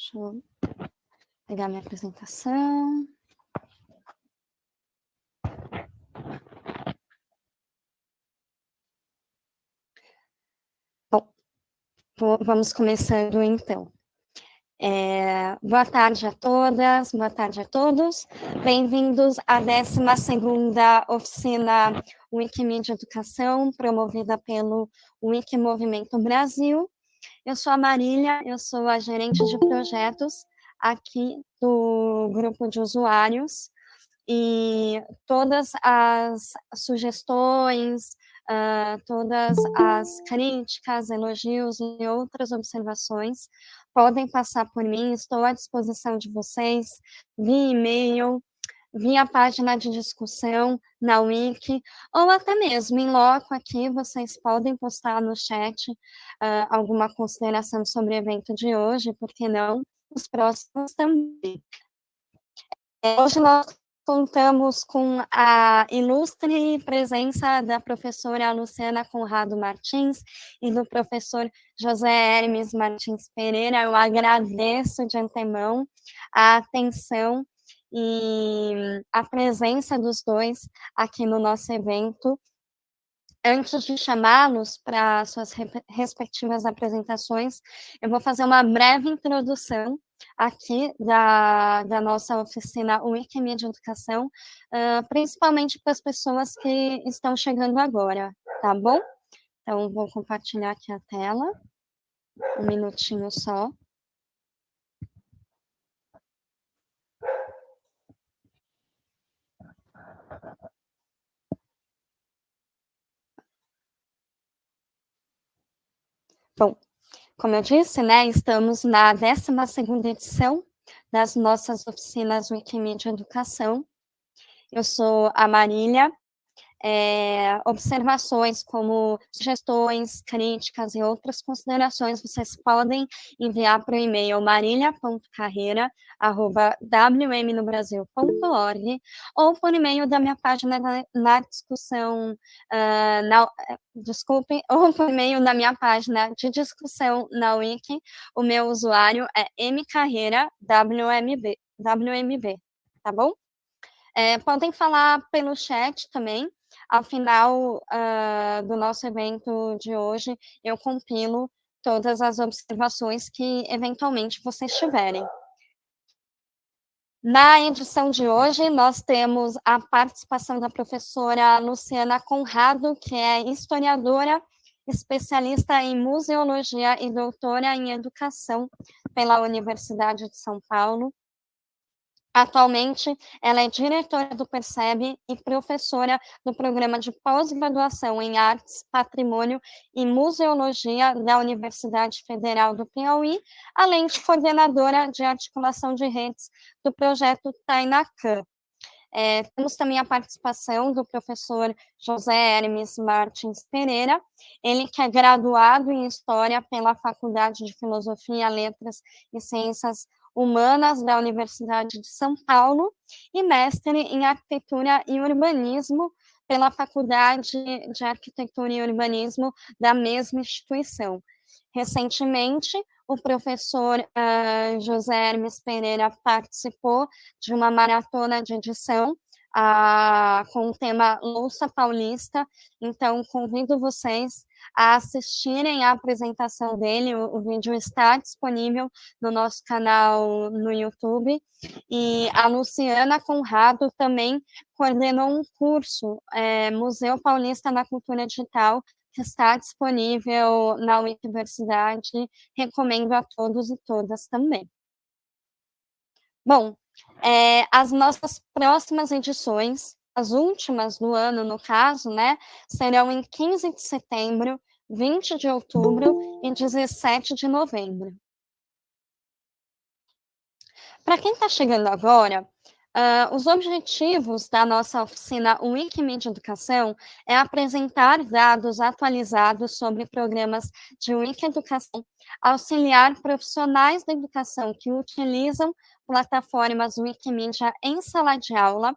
Deixa eu pegar minha apresentação. Bom, vamos começando então. É, boa tarde a todas, boa tarde a todos. Bem-vindos à 12ª oficina Wikimedia Educação, promovida pelo Wiki Movimento Brasil. Eu sou a Marília, eu sou a gerente de projetos aqui do grupo de usuários e todas as sugestões, uh, todas as críticas, elogios e outras observações podem passar por mim, estou à disposição de vocês, via e-mail, via página de discussão na Wiki, ou até mesmo em loco aqui, vocês podem postar no chat uh, alguma consideração sobre o evento de hoje, por que não, os próximos também. É, hoje nós contamos com a ilustre presença da professora Luciana Conrado Martins e do professor José Hermes Martins Pereira. Eu agradeço de antemão a atenção e a presença dos dois aqui no nosso evento. Antes de chamá-los para suas respectivas apresentações, eu vou fazer uma breve introdução aqui da, da nossa oficina Wikimedia Educação, uh, principalmente para as pessoas que estão chegando agora, tá bom? Então, vou compartilhar aqui a tela, um minutinho só. Bom, como eu disse, né, estamos na 12ª edição das nossas oficinas Wikimedia Educação. Eu sou a Marília, é, observações como sugestões, críticas e outras considerações, vocês podem enviar para o e-mail marília.carreira.wmnobrasil.org ou por e-mail da minha página na, na discussão, uh, na, ou por e-mail da minha página de discussão na Wiki, o meu usuário é mcarreira.wmb, WMB, tá bom? É, podem falar pelo chat também, ao final uh, do nosso evento de hoje, eu compilo todas as observações que eventualmente vocês tiverem. Na edição de hoje, nós temos a participação da professora Luciana Conrado, que é historiadora, especialista em museologia e doutora em educação pela Universidade de São Paulo. Atualmente, ela é diretora do Percebe e professora do programa de pós-graduação em Artes, Patrimônio e Museologia da Universidade Federal do Piauí, além de coordenadora de articulação de redes do projeto Tainacan. É, temos também a participação do professor José Hermes Martins Pereira, ele que é graduado em História pela Faculdade de Filosofia, Letras e Ciências Humanas da Universidade de São Paulo e mestre em Arquitetura e Urbanismo pela Faculdade de Arquitetura e Urbanismo da mesma instituição. Recentemente, o professor uh, José Hermes Pereira participou de uma maratona de edição uh, com o tema Louça Paulista, então convido vocês a assistirem à apresentação dele, o, o, vídeo está disponível no nosso canal no YouTube, e a Luciana Conrado também coordenou um curso, é, Museu Paulista na Cultura Digital, que está disponível na universidade, recomendo a todos e todas também. Bom, é, as nossas próximas edições as últimas do ano, no caso, né, serão em 15 de setembro, 20 de outubro e 17 de novembro. Para quem está chegando agora, uh, os objetivos da nossa oficina Wikimedia Educação é apresentar dados atualizados sobre programas de Wiki-educação, auxiliar profissionais da educação que utilizam plataformas Wikimedia em sala de aula,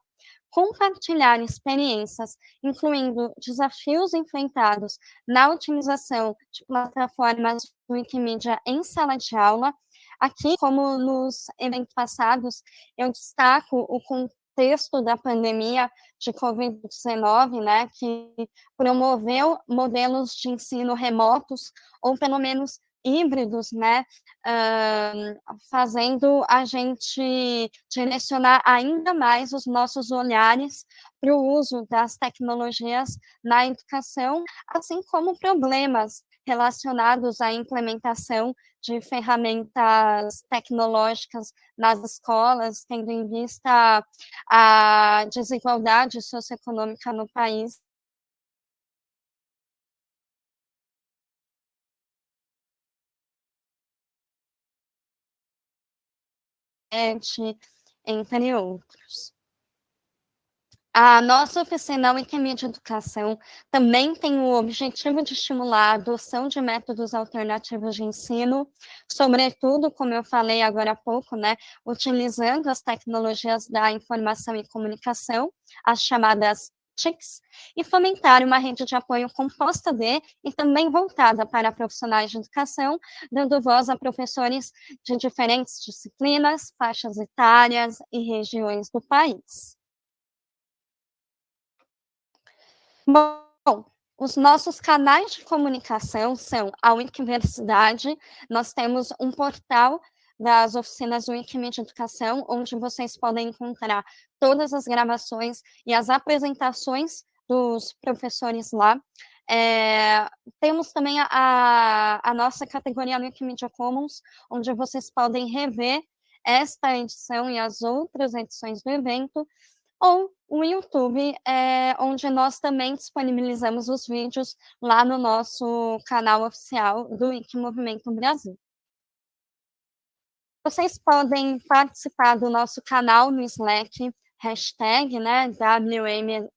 compartilhar experiências, incluindo desafios enfrentados na utilização de plataformas Wikimedia em sala de aula, Aqui, como nos eventos passados, eu destaco o contexto da pandemia de Covid-19, né, que promoveu modelos de ensino remotos, ou pelo menos híbridos, né, uh, fazendo a gente direcionar ainda mais os nossos olhares para o uso das tecnologias na educação, assim como problemas relacionados à implementação de ferramentas tecnológicas nas escolas, tendo em vista a desigualdade socioeconômica no país entre outros. A nossa oficina Wikimedia Educação também tem o objetivo de estimular a adoção de métodos alternativos de ensino, sobretudo, como eu falei agora há pouco, né, utilizando as tecnologias da informação e comunicação, as chamadas e fomentar uma rede de apoio composta de e também voltada para profissionais de educação, dando voz a professores de diferentes disciplinas, faixas etárias e regiões do país. Bom, os nossos canais de comunicação são a Wikiversidade, nós temos um portal das oficinas Wikimedia Educação, onde vocês podem encontrar todas as gravações e as apresentações dos professores lá. É, temos também a, a nossa categoria Wikimedia Commons, onde vocês podem rever esta edição e as outras edições do evento, ou o YouTube, é, onde nós também disponibilizamos os vídeos lá no nosso canal oficial do Wiki Movimento Brasil. Vocês podem participar do nosso canal no Slack, hashtag, né, WM,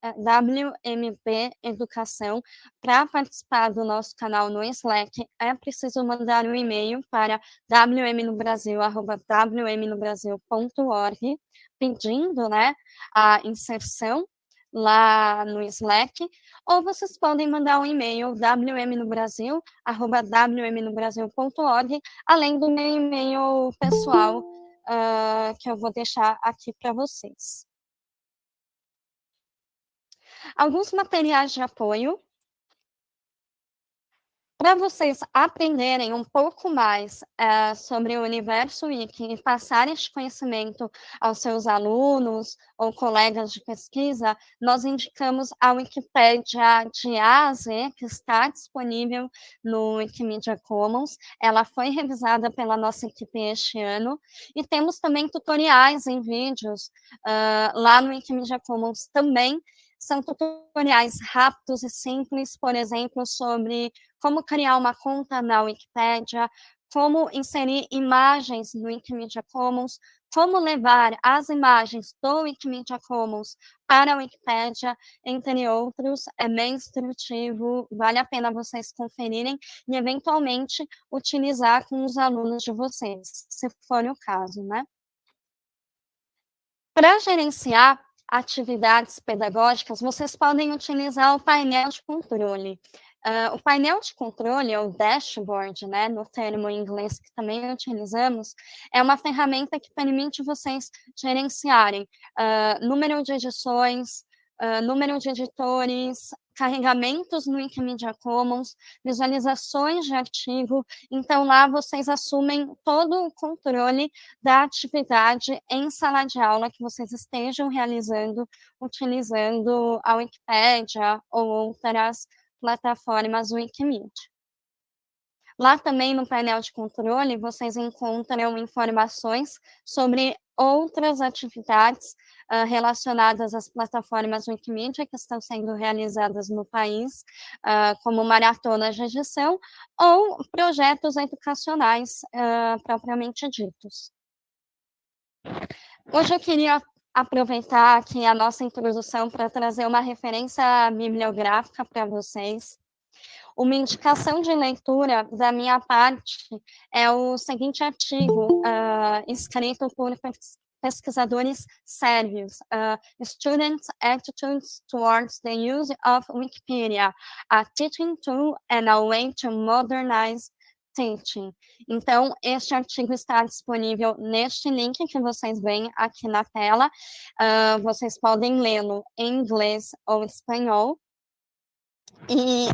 Educação. Para participar do nosso canal no Slack, é preciso mandar um e-mail para wmnobrasil.wmnobrasil.org pedindo né, a inserção lá no Slack, ou vocês podem mandar um e-mail wmnobrasil@wmnobrasil.org, além do meu e-mail pessoal, uh, que eu vou deixar aqui para vocês. Alguns materiais de apoio para vocês aprenderem um pouco mais uh, sobre o universo Wiki e passar este conhecimento aos seus alunos ou colegas de pesquisa, nós indicamos a Wikipédia de A a Z, que está disponível no Wikimedia Commons. Ela foi revisada pela nossa equipe este ano. E temos também tutoriais em vídeos uh, lá no Wikimedia Commons também, são tutoriais rápidos e simples, por exemplo, sobre como criar uma conta na Wikipédia, como inserir imagens no Wikimedia Commons, como levar as imagens do Wikimedia Commons para a Wikipédia, entre outros, é bem instrutivo, vale a pena vocês conferirem e, eventualmente, utilizar com os alunos de vocês, se for o caso, né? Para gerenciar atividades pedagógicas, vocês podem utilizar o painel de controle. Uh, o painel de controle, ou dashboard, né, no termo em inglês que também utilizamos, é uma ferramenta que permite vocês gerenciarem uh, número de edições, uh, número de editores, carregamentos no Wikimedia Commons, visualizações de artigo, então lá vocês assumem todo o controle da atividade em sala de aula que vocês estejam realizando, utilizando a Wikipédia ou outras plataformas Wikimedia. Lá também no painel de controle, vocês encontram informações sobre outras atividades uh, relacionadas às plataformas Wikimedia que estão sendo realizadas no país, uh, como maratonas de edição ou projetos educacionais uh, propriamente ditos. Hoje eu queria aproveitar aqui a nossa introdução para trazer uma referência bibliográfica para vocês. Uma indicação de leitura da minha parte é o seguinte artigo, uh, escrito por pesquisadores sérvios, uh, Students' Attitudes Towards the Use of Wikipedia, a Teaching Tool and a Way to Modernize teaching. Então, este artigo está disponível neste link que vocês veem aqui na tela. Uh, vocês podem lê-lo em inglês ou espanhol. E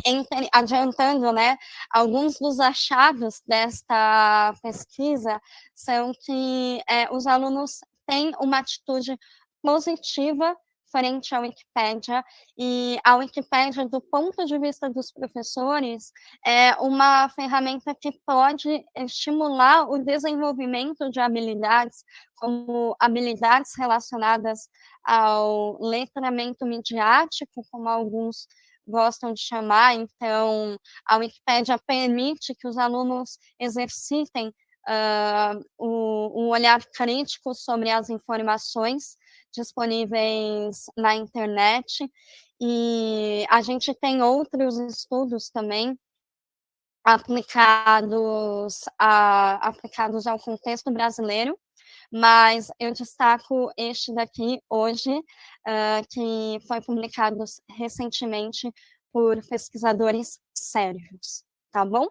adiantando, né, alguns dos achados desta pesquisa são que é, os alunos têm uma atitude positiva frente à Wikipédia, e a Wikipédia, do ponto de vista dos professores, é uma ferramenta que pode estimular o desenvolvimento de habilidades, como habilidades relacionadas ao letramento midiático, como alguns gostam de chamar, então a Wikipédia permite que os alunos exercitem uh, o, um olhar crítico sobre as informações disponíveis na internet, e a gente tem outros estudos também aplicados, a, aplicados ao contexto brasileiro, mas eu destaco este daqui hoje, uh, que foi publicado recentemente por pesquisadores sérios, tá bom?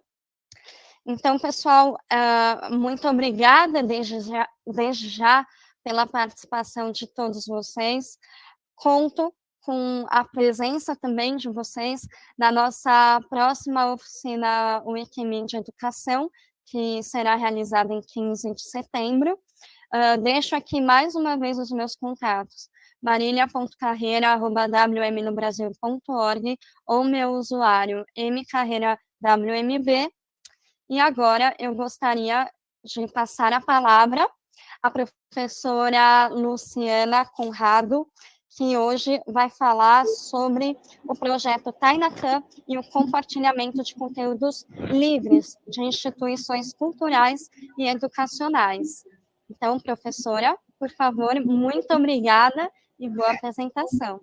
Então, pessoal, uh, muito obrigada desde já, desde já pela participação de todos vocês. Conto com a presença também de vocês na nossa próxima oficina Wikimedia Educação, que será realizada em 15 de setembro. Uh, deixo aqui mais uma vez os meus contatos, marilia.carreira.wmnobrasil.org ou meu usuário mcarreirawmb. E agora eu gostaria de passar a palavra à professora Luciana Conrado, que hoje vai falar sobre o projeto Tainacan e o compartilhamento de conteúdos livres de instituições culturais e educacionais. Então, professora, por favor, muito obrigada e boa apresentação.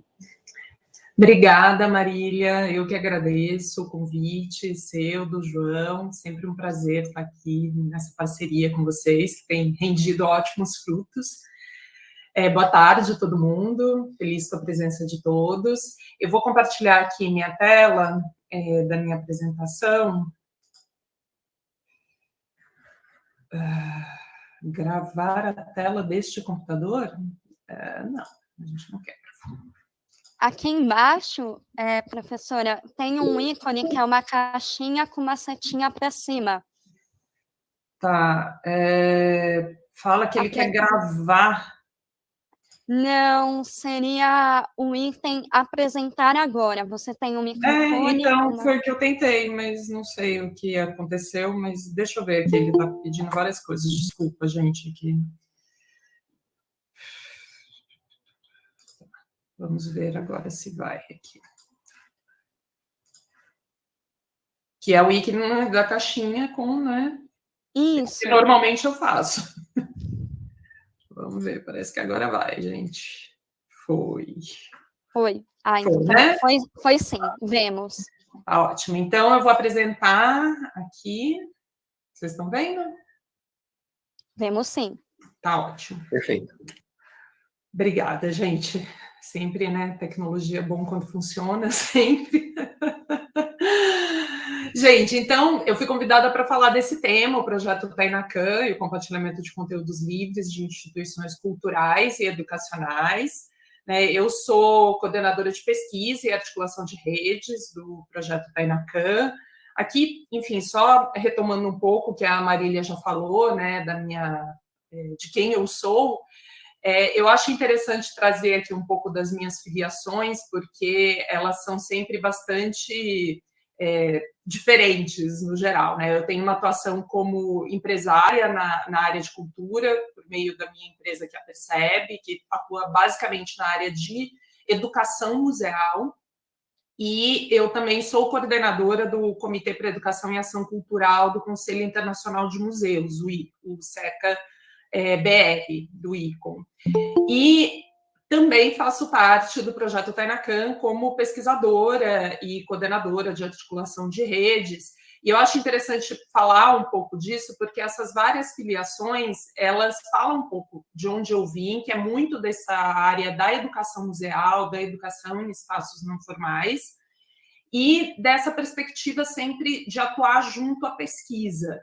Obrigada, Marília. Eu que agradeço o convite seu, do João. Sempre um prazer estar aqui nessa parceria com vocês, que tem rendido ótimos frutos. É, boa tarde a todo mundo, feliz com a presença de todos. Eu vou compartilhar aqui minha tela é, da minha apresentação. Uh gravar a tela deste computador? É, não, a gente não quer. Aqui embaixo, é, professora, tem um ícone que é uma caixinha com uma setinha para cima. Tá. É, fala que ele quer gravar não, seria o item apresentar agora. Você tem um microfone. É, então, foi o que eu tentei, mas não sei o que aconteceu, mas deixa eu ver aqui, ele está pedindo várias coisas. Desculpa, gente, aqui. Vamos ver agora se vai aqui. Que é o ícone da caixinha com, né? Isso. Que normalmente eu faço. Vamos ver, parece que agora vai, gente. Foi. Foi. Ah, então foi, né? foi, foi sim, vemos. Tá ótimo. Então, eu vou apresentar aqui. Vocês estão vendo? Vemos sim. Tá ótimo. Perfeito. Obrigada, gente. Sempre, né? Tecnologia é bom quando funciona, sempre. Gente, então, eu fui convidada para falar desse tema, o projeto Tainacan e o compartilhamento de conteúdos livres de instituições culturais e educacionais. Né? Eu sou coordenadora de pesquisa e articulação de redes do projeto Tainacan. Aqui, enfim, só retomando um pouco o que a Marília já falou, né, da minha, eh, de quem eu sou, é, eu acho interessante trazer aqui um pouco das minhas filiações, porque elas são sempre bastante é, diferentes no geral. Né? Eu tenho uma atuação como empresária na, na área de cultura, por meio da minha empresa que a Percebe, que atua basicamente na área de educação museal, e eu também sou coordenadora do Comitê para Educação e Ação Cultural do Conselho Internacional de Museus, o, I, o SECA é, BR, do ICOM. E também faço parte do projeto Tainacan como pesquisadora e coordenadora de articulação de redes. E eu acho interessante falar um pouco disso, porque essas várias filiações, elas falam um pouco de onde eu vim, que é muito dessa área da educação museal, da educação em espaços não formais, e dessa perspectiva sempre de atuar junto à pesquisa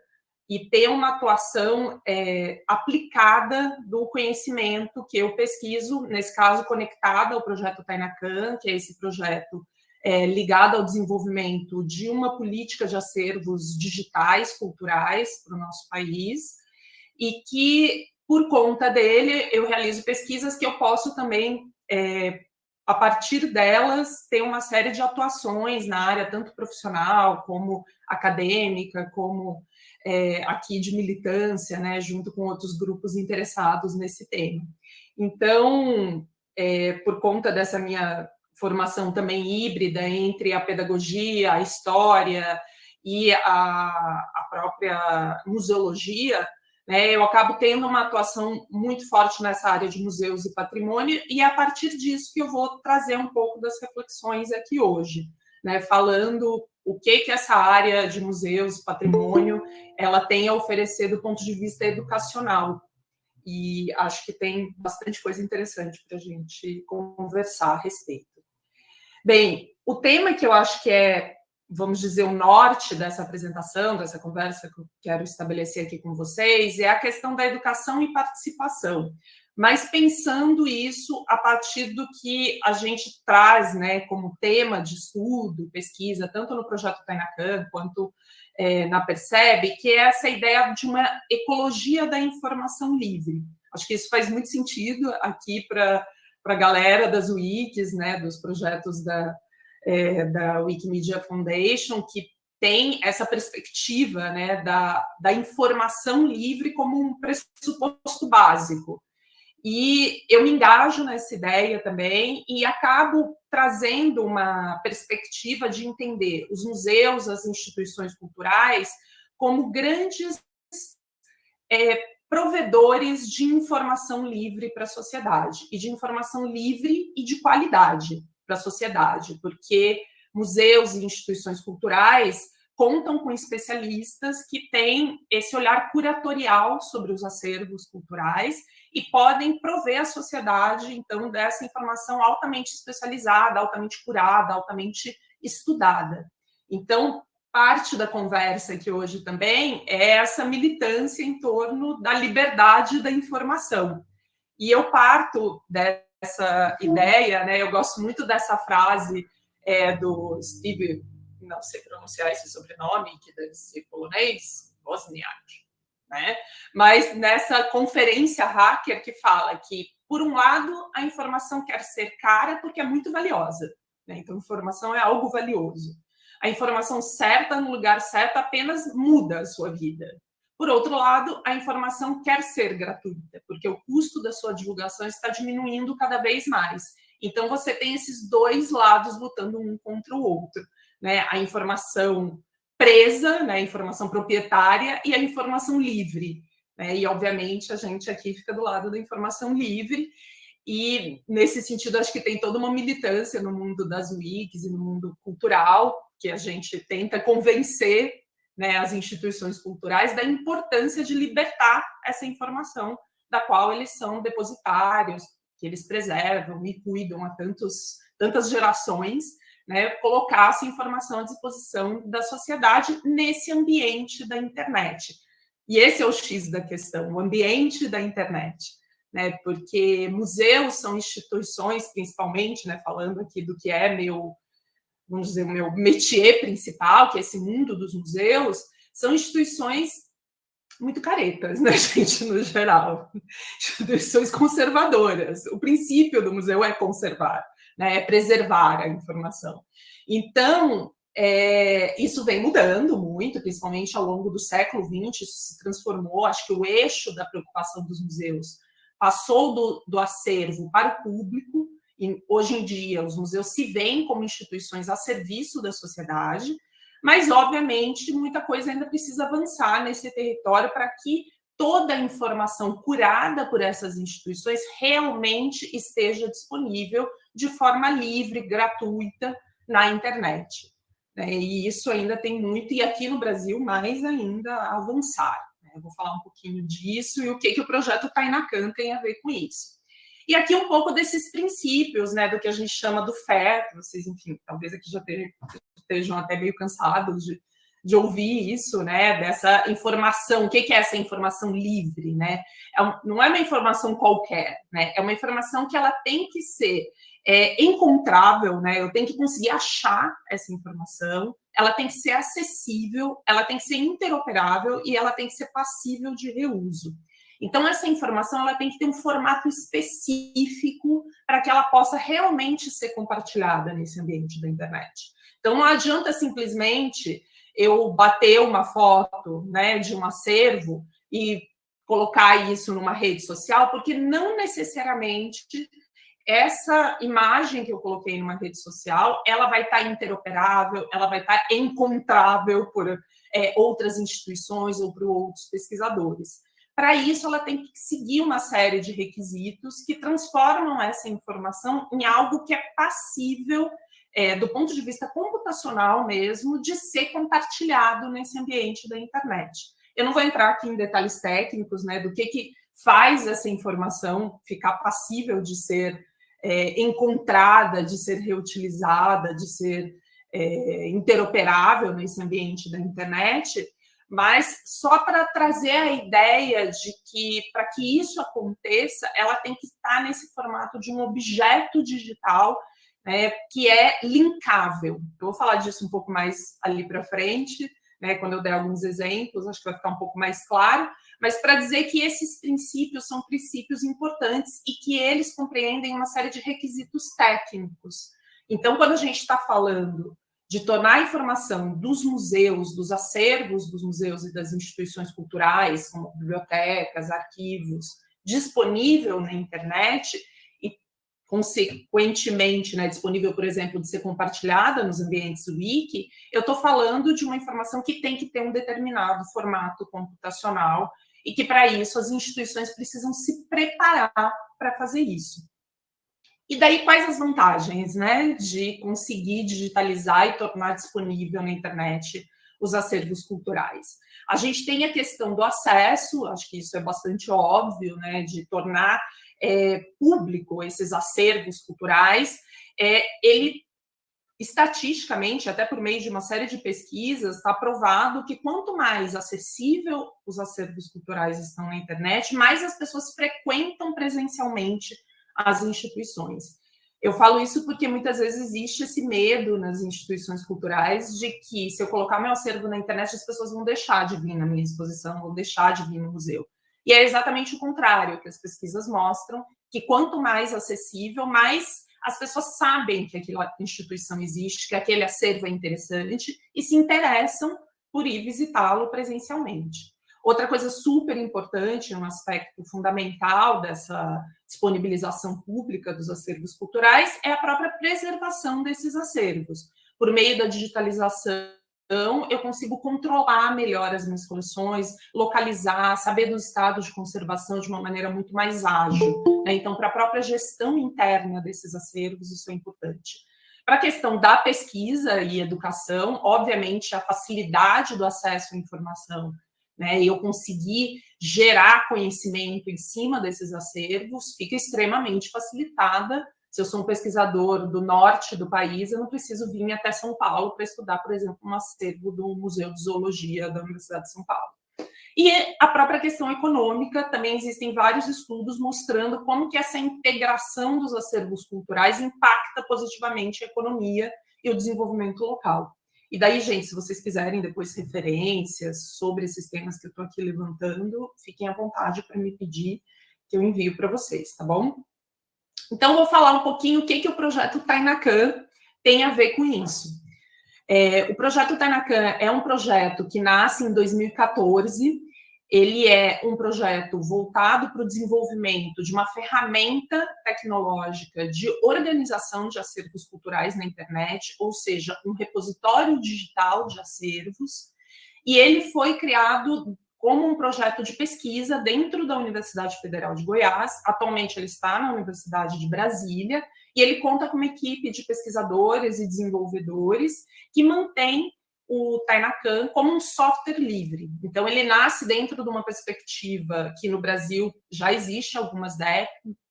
e ter uma atuação é, aplicada do conhecimento que eu pesquiso, nesse caso conectada ao projeto Tainacan, que é esse projeto é, ligado ao desenvolvimento de uma política de acervos digitais, culturais para o nosso país, e que, por conta dele, eu realizo pesquisas que eu posso também é, a partir delas, tem uma série de atuações na área, tanto profissional, como acadêmica, como é, aqui de militância, né, junto com outros grupos interessados nesse tema. Então, é, por conta dessa minha formação também híbrida entre a pedagogia, a história e a, a própria museologia, né, eu acabo tendo uma atuação muito forte nessa área de museus e patrimônio, e é a partir disso que eu vou trazer um pouco das reflexões aqui hoje, né, falando o que, que essa área de museus patrimônio ela tem a oferecer do ponto de vista educacional. E acho que tem bastante coisa interessante para a gente conversar a respeito. Bem, o tema que eu acho que é vamos dizer, o norte dessa apresentação, dessa conversa que eu quero estabelecer aqui com vocês, é a questão da educação e participação. Mas pensando isso a partir do que a gente traz né, como tema de estudo, pesquisa, tanto no projeto Tainacan quanto é, na Percebe, que é essa ideia de uma ecologia da informação livre. Acho que isso faz muito sentido aqui para a galera das wikis, né, dos projetos da, é, da Wikimedia Foundation, que tem essa perspectiva né, da, da informação livre como um pressuposto básico. E eu me engajo nessa ideia também e acabo trazendo uma perspectiva de entender os museus, as instituições culturais, como grandes é, provedores de informação livre para a sociedade, e de informação livre e de qualidade para a sociedade, porque museus e instituições culturais contam com especialistas que têm esse olhar curatorial sobre os acervos culturais e podem prover à sociedade, então, dessa informação altamente especializada, altamente curada, altamente estudada. Então, parte da conversa aqui hoje também é essa militância em torno da liberdade da informação. E eu parto dessa essa ideia, né? Eu gosto muito dessa frase é, do Steve, não sei pronunciar esse sobrenome, que deve ser polonês, Wozniak, né? Mas nessa conferência hacker que fala que, por um lado, a informação quer ser cara porque é muito valiosa, né? Então, informação é algo valioso. A informação certa no lugar certo apenas muda a sua vida. Por outro lado, a informação quer ser gratuita, porque o custo da sua divulgação está diminuindo cada vez mais. Então, você tem esses dois lados lutando um contra o outro. Né? A informação presa, né? a informação proprietária e a informação livre. Né? E, obviamente, a gente aqui fica do lado da informação livre. E, nesse sentido, acho que tem toda uma militância no mundo das wikis e no mundo cultural, que a gente tenta convencer né, as instituições culturais da importância de libertar essa informação da qual eles são depositários, que eles preservam e cuidam há tantos, tantas gerações, né, colocar essa informação à disposição da sociedade nesse ambiente da internet. E esse é o X da questão, o ambiente da internet. Né, porque museus são instituições, principalmente, né, falando aqui do que é meu vamos dizer, o meu métier principal, que é esse mundo dos museus, são instituições muito caretas, né, gente, no geral. Instituições conservadoras. O princípio do museu é conservar, né, é preservar a informação. Então, é, isso vem mudando muito, principalmente ao longo do século XX, isso se transformou, acho que o eixo da preocupação dos museus passou do, do acervo para o público, e hoje em dia, os museus se veem como instituições a serviço da sociedade, mas, obviamente, muita coisa ainda precisa avançar nesse território para que toda a informação curada por essas instituições realmente esteja disponível de forma livre, gratuita, na internet. Né? E isso ainda tem muito, e aqui no Brasil, mais ainda avançar. Né? Eu vou falar um pouquinho disso e o que, que o projeto Tainacan tem a ver com isso. E aqui um pouco desses princípios, né, do que a gente chama do FAIR, vocês, enfim, talvez aqui já estejam até meio cansados de, de ouvir isso, né? Dessa informação. O que, que é essa informação livre, né? É um, não é uma informação qualquer, né? É uma informação que ela tem que ser é, encontrável, né? Eu tenho que conseguir achar essa informação, ela tem que ser acessível, ela tem que ser interoperável e ela tem que ser passível de reuso. Então, essa informação ela tem que ter um formato específico para que ela possa realmente ser compartilhada nesse ambiente da internet. Então, não adianta simplesmente eu bater uma foto né, de um acervo e colocar isso numa rede social, porque não necessariamente essa imagem que eu coloquei numa rede social, ela vai estar interoperável, ela vai estar encontrável por é, outras instituições ou por outros pesquisadores. Para isso, ela tem que seguir uma série de requisitos que transformam essa informação em algo que é passível, é, do ponto de vista computacional mesmo, de ser compartilhado nesse ambiente da internet. Eu não vou entrar aqui em detalhes técnicos, né, do que, que faz essa informação ficar passível de ser é, encontrada, de ser reutilizada, de ser é, interoperável nesse ambiente da internet, mas só para trazer a ideia de que, para que isso aconteça, ela tem que estar nesse formato de um objeto digital né, que é linkável. Eu vou falar disso um pouco mais ali para frente, né, quando eu der alguns exemplos, acho que vai ficar um pouco mais claro, mas para dizer que esses princípios são princípios importantes e que eles compreendem uma série de requisitos técnicos. Então, quando a gente está falando de tornar a informação dos museus, dos acervos dos museus e das instituições culturais, como bibliotecas, arquivos, disponível na internet consequentemente, né, disponível, por exemplo, de ser compartilhada nos ambientes wiki, eu estou falando de uma informação que tem que ter um determinado formato computacional e que, para isso, as instituições precisam se preparar para fazer isso. E daí, quais as vantagens né, de conseguir digitalizar e tornar disponível na internet os acervos culturais? A gente tem a questão do acesso, acho que isso é bastante óbvio, né, de tornar é, público esses acervos culturais. É, ele, estatisticamente, até por meio de uma série de pesquisas, está provado que quanto mais acessível os acervos culturais estão na internet, mais as pessoas frequentam presencialmente as instituições. Eu falo isso porque muitas vezes existe esse medo nas instituições culturais de que se eu colocar meu acervo na internet, as pessoas vão deixar de vir na minha exposição, vão deixar de vir no museu. E é exatamente o contrário que as pesquisas mostram, que quanto mais acessível, mais as pessoas sabem que aquela instituição existe, que aquele acervo é interessante e se interessam por ir visitá-lo presencialmente. Outra coisa super importante, um aspecto fundamental dessa disponibilização pública dos acervos culturais é a própria preservação desses acervos. Por meio da digitalização, eu consigo controlar melhor as minhas coleções, localizar, saber dos estados de conservação de uma maneira muito mais ágil. Né? Então, para a própria gestão interna desses acervos, isso é importante. Para a questão da pesquisa e educação, obviamente, a facilidade do acesso à informação né, eu conseguir gerar conhecimento em cima desses acervos, fica extremamente facilitada. Se eu sou um pesquisador do norte do país, eu não preciso vir até São Paulo para estudar, por exemplo, um acervo do Museu de Zoologia da Universidade de São Paulo. E a própria questão econômica, também existem vários estudos mostrando como que essa integração dos acervos culturais impacta positivamente a economia e o desenvolvimento local. E daí, gente, se vocês quiserem depois referências sobre esses temas que eu estou aqui levantando, fiquem à vontade para me pedir que eu envio para vocês, tá bom? Então, vou falar um pouquinho o que, que o projeto Tainacan tem a ver com isso. É, o projeto Tainacan é um projeto que nasce em 2014 ele é um projeto voltado para o desenvolvimento de uma ferramenta tecnológica de organização de acervos culturais na internet, ou seja, um repositório digital de acervos, e ele foi criado como um projeto de pesquisa dentro da Universidade Federal de Goiás. Atualmente ele está na Universidade de Brasília e ele conta com uma equipe de pesquisadores e desenvolvedores que mantém o Tainacan como um software livre. Então, ele nasce dentro de uma perspectiva que no Brasil já existe algumas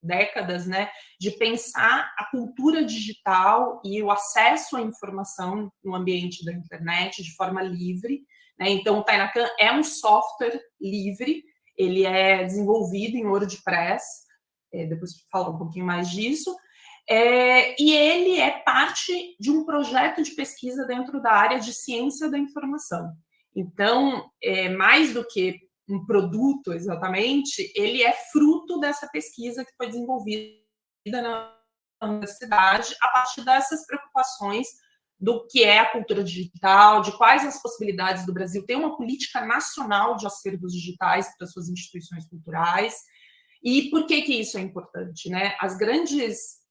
décadas, né, de pensar a cultura digital e o acesso à informação no ambiente da internet de forma livre. Né? Então, o Tainacan é um software livre, ele é desenvolvido em WordPress, é, depois falar um pouquinho mais disso, é, e ele é parte de um projeto de pesquisa dentro da área de ciência da informação. Então, é, mais do que um produto exatamente, ele é fruto dessa pesquisa que foi desenvolvida na universidade a partir dessas preocupações do que é a cultura digital, de quais as possibilidades do Brasil ter uma política nacional de acervos digitais para suas instituições culturais. E por que que isso é importante, né? As grandes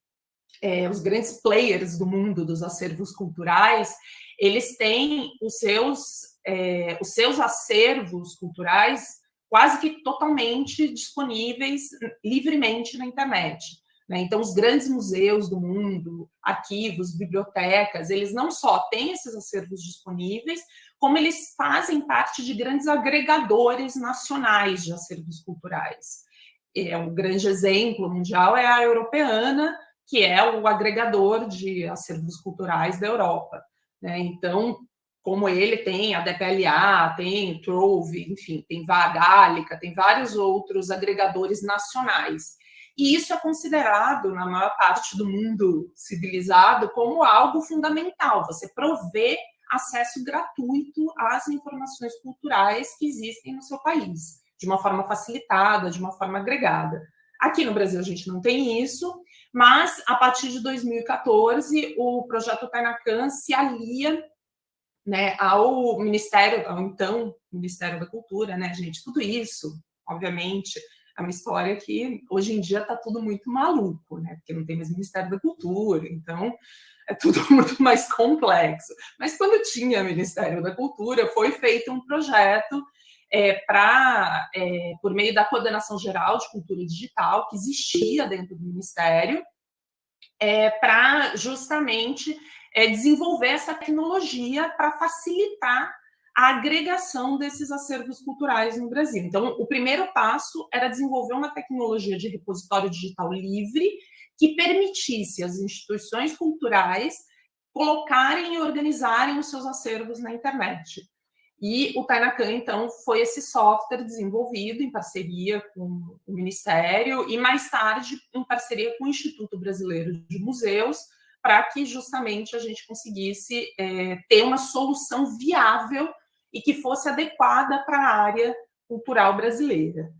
é, os grandes players do mundo dos acervos culturais, eles têm os seus, é, os seus acervos culturais quase que totalmente disponíveis livremente na internet. Né? Então, os grandes museus do mundo, arquivos, bibliotecas, eles não só têm esses acervos disponíveis, como eles fazem parte de grandes agregadores nacionais de acervos culturais. É, um grande exemplo mundial é a Europeana, que é o agregador de acervos culturais da Europa. Né? Então, como ele tem a DPLA, tem Trove, enfim, tem Vagálica, tem vários outros agregadores nacionais. E isso é considerado, na maior parte do mundo civilizado, como algo fundamental, você prover acesso gratuito às informações culturais que existem no seu país, de uma forma facilitada, de uma forma agregada. Aqui no Brasil a gente não tem isso, mas a partir de 2014 o projeto Tainacan se alia né, ao Ministério, ao então Ministério da Cultura, né, gente? Tudo isso, obviamente, é uma história que hoje em dia está tudo muito maluco, né? Porque não tem mais Ministério da Cultura, então é tudo muito mais complexo. Mas quando tinha Ministério da Cultura, foi feito um projeto é, para, é, por meio da coordenação geral de cultura digital, que existia dentro do Ministério, é, para justamente é, desenvolver essa tecnologia para facilitar a agregação desses acervos culturais no Brasil. Então, o primeiro passo era desenvolver uma tecnologia de repositório digital livre que permitisse às instituições culturais colocarem e organizarem os seus acervos na internet. E o Tainacan, então, foi esse software desenvolvido em parceria com o Ministério e, mais tarde, em parceria com o Instituto Brasileiro de Museus, para que justamente a gente conseguisse é, ter uma solução viável e que fosse adequada para a área cultural brasileira.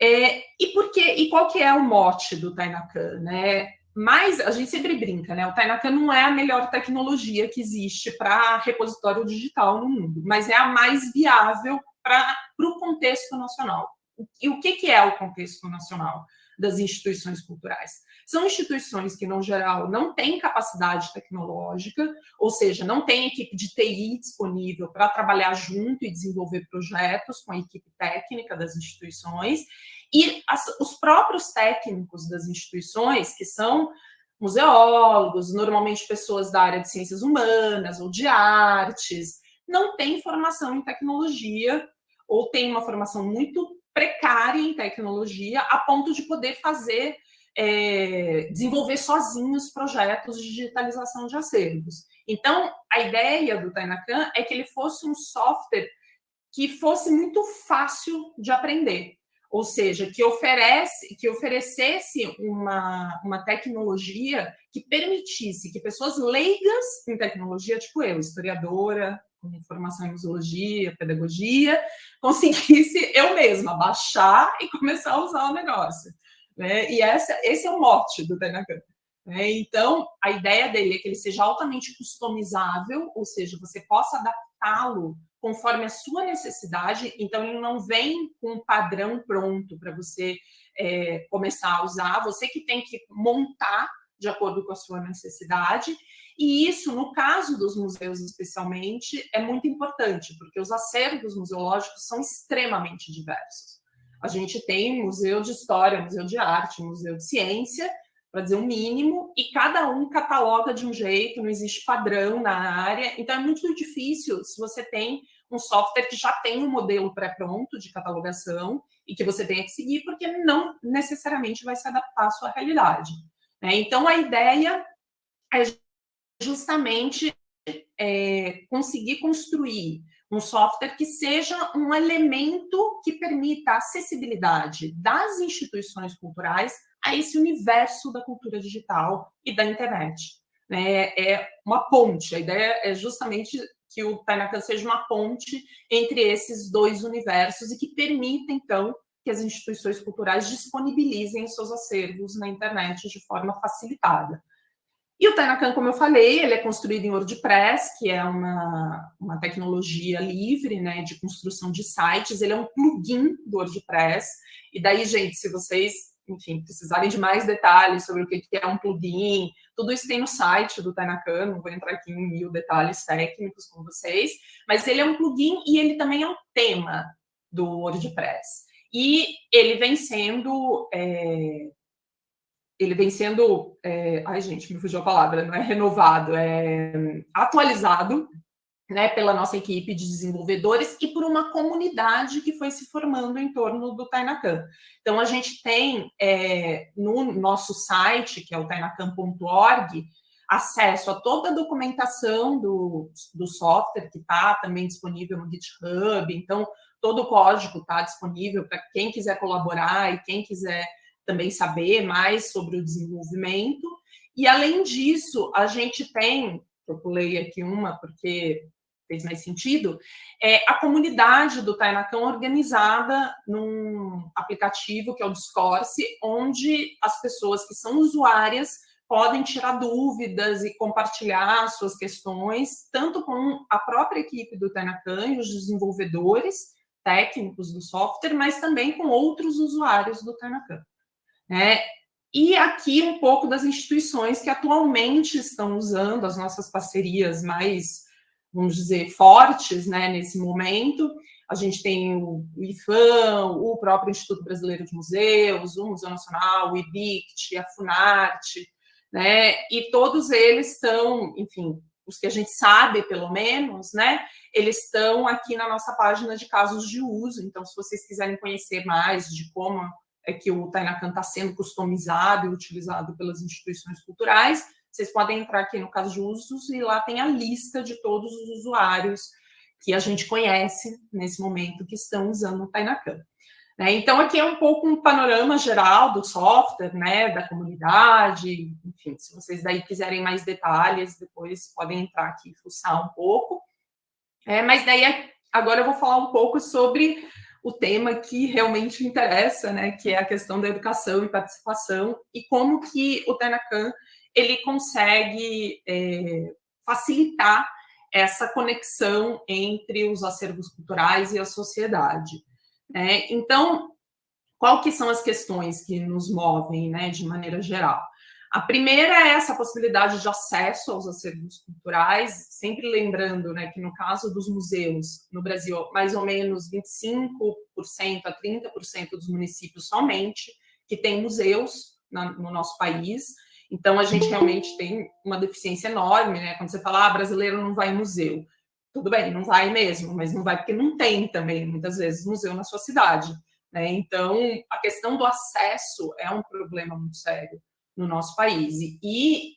É, e, por e qual que é o mote do Tainacan? Né? Mas a gente sempre brinca, né? O Tainacan não é a melhor tecnologia que existe para repositório digital no mundo, mas é a mais viável para o contexto nacional. E o que, que é o contexto nacional das instituições culturais? São instituições que, no geral, não têm capacidade tecnológica, ou seja, não têm equipe de TI disponível para trabalhar junto e desenvolver projetos com a equipe técnica das instituições, e as, os próprios técnicos das instituições, que são museólogos, normalmente pessoas da área de ciências humanas ou de artes, não têm formação em tecnologia ou têm uma formação muito precária em tecnologia a ponto de poder fazer, é, desenvolver sozinhos projetos de digitalização de acervos. Então, a ideia do Tainacan é que ele fosse um software que fosse muito fácil de aprender ou seja, que oferece, que oferecesse uma, uma tecnologia que permitisse que pessoas leigas em tecnologia, tipo eu, historiadora, com formação em museologia, pedagogia, conseguisse eu mesma baixar e começar a usar o negócio. Né? E essa, esse é o mote do Tenacan. Né? Então, a ideia dele é que ele seja altamente customizável, ou seja, você possa adaptá-lo conforme a sua necessidade, então ele não vem com um padrão pronto para você é, começar a usar, você que tem que montar de acordo com a sua necessidade, e isso, no caso dos museus especialmente, é muito importante, porque os acervos museológicos são extremamente diversos. A gente tem museu de história, museu de arte, museu de ciência, para dizer um mínimo, e cada um cataloga de um jeito, não existe padrão na área, então é muito difícil se você tem um software que já tem um modelo pré-pronto de catalogação e que você tenha que seguir, porque não necessariamente vai se adaptar à sua realidade. Né? Então, a ideia é justamente é, conseguir construir um software que seja um elemento que permita a acessibilidade das instituições culturais a esse universo da cultura digital e da internet. Né? É uma ponte, a ideia é justamente que o Tainacan seja uma ponte entre esses dois universos e que permita, então, que as instituições culturais disponibilizem seus acervos na internet de forma facilitada. E o Tainacan, como eu falei, ele é construído em WordPress, que é uma, uma tecnologia livre né, de construção de sites, ele é um plugin do WordPress, e daí, gente, se vocês enfim, precisarem de mais detalhes sobre o que é um plugin, tudo isso tem no site do Tainacan, não vou entrar aqui em mil detalhes técnicos com vocês, mas ele é um plugin e ele também é um tema do WordPress. E ele vem sendo... É, ele vem sendo... É, ai, gente, me fugiu a palavra, não é renovado, é atualizado né, pela nossa equipe de desenvolvedores e por uma comunidade que foi se formando em torno do Tainacan. Então, a gente tem é, no nosso site, que é o tainacan.org, acesso a toda a documentação do, do software, que está também disponível no GitHub, então, todo o código está disponível para quem quiser colaborar e quem quiser também saber mais sobre o desenvolvimento. E, além disso, a gente tem eu pulei aqui uma porque fez mais sentido, é a comunidade do Tainacan organizada num aplicativo que é o Discourse, onde as pessoas que são usuárias podem tirar dúvidas e compartilhar suas questões, tanto com a própria equipe do Tainacan e os desenvolvedores técnicos do software, mas também com outros usuários do Tainacan. Né? E aqui um pouco das instituições que atualmente estão usando as nossas parcerias mais vamos dizer, fortes né, nesse momento. A gente tem o IFAM, o próprio Instituto Brasileiro de Museus, o Museu Nacional, o IBICT, a FUNARTE, né? E todos eles estão, enfim, os que a gente sabe, pelo menos, né? Eles estão aqui na nossa página de casos de uso. Então, se vocês quiserem conhecer mais de como é que o Tainacan está sendo customizado e utilizado pelas instituições culturais, vocês podem entrar aqui no caso de usos e lá tem a lista de todos os usuários que a gente conhece nesse momento que estão usando o Tainacan. Né? Então, aqui é um pouco um panorama geral do software, né, da comunidade, enfim, se vocês daí quiserem mais detalhes, depois podem entrar aqui e fuçar um pouco. É, mas daí, agora eu vou falar um pouco sobre o tema que realmente interessa, né, que é a questão da educação e participação, e como que o Tainacan ele consegue é, facilitar essa conexão entre os acervos culturais e a sociedade. Né? Então, qual que são as questões que nos movem, né, de maneira geral? A primeira é essa possibilidade de acesso aos acervos culturais, sempre lembrando né, que no caso dos museus, no Brasil, mais ou menos 25% a 30% dos municípios somente que têm museus na, no nosso país, então, a gente realmente tem uma deficiência enorme, né? Quando você fala, ah, brasileiro não vai em museu. Tudo bem, não vai mesmo, mas não vai porque não tem também, muitas vezes, museu na sua cidade. Né? Então, a questão do acesso é um problema muito sério no nosso país. E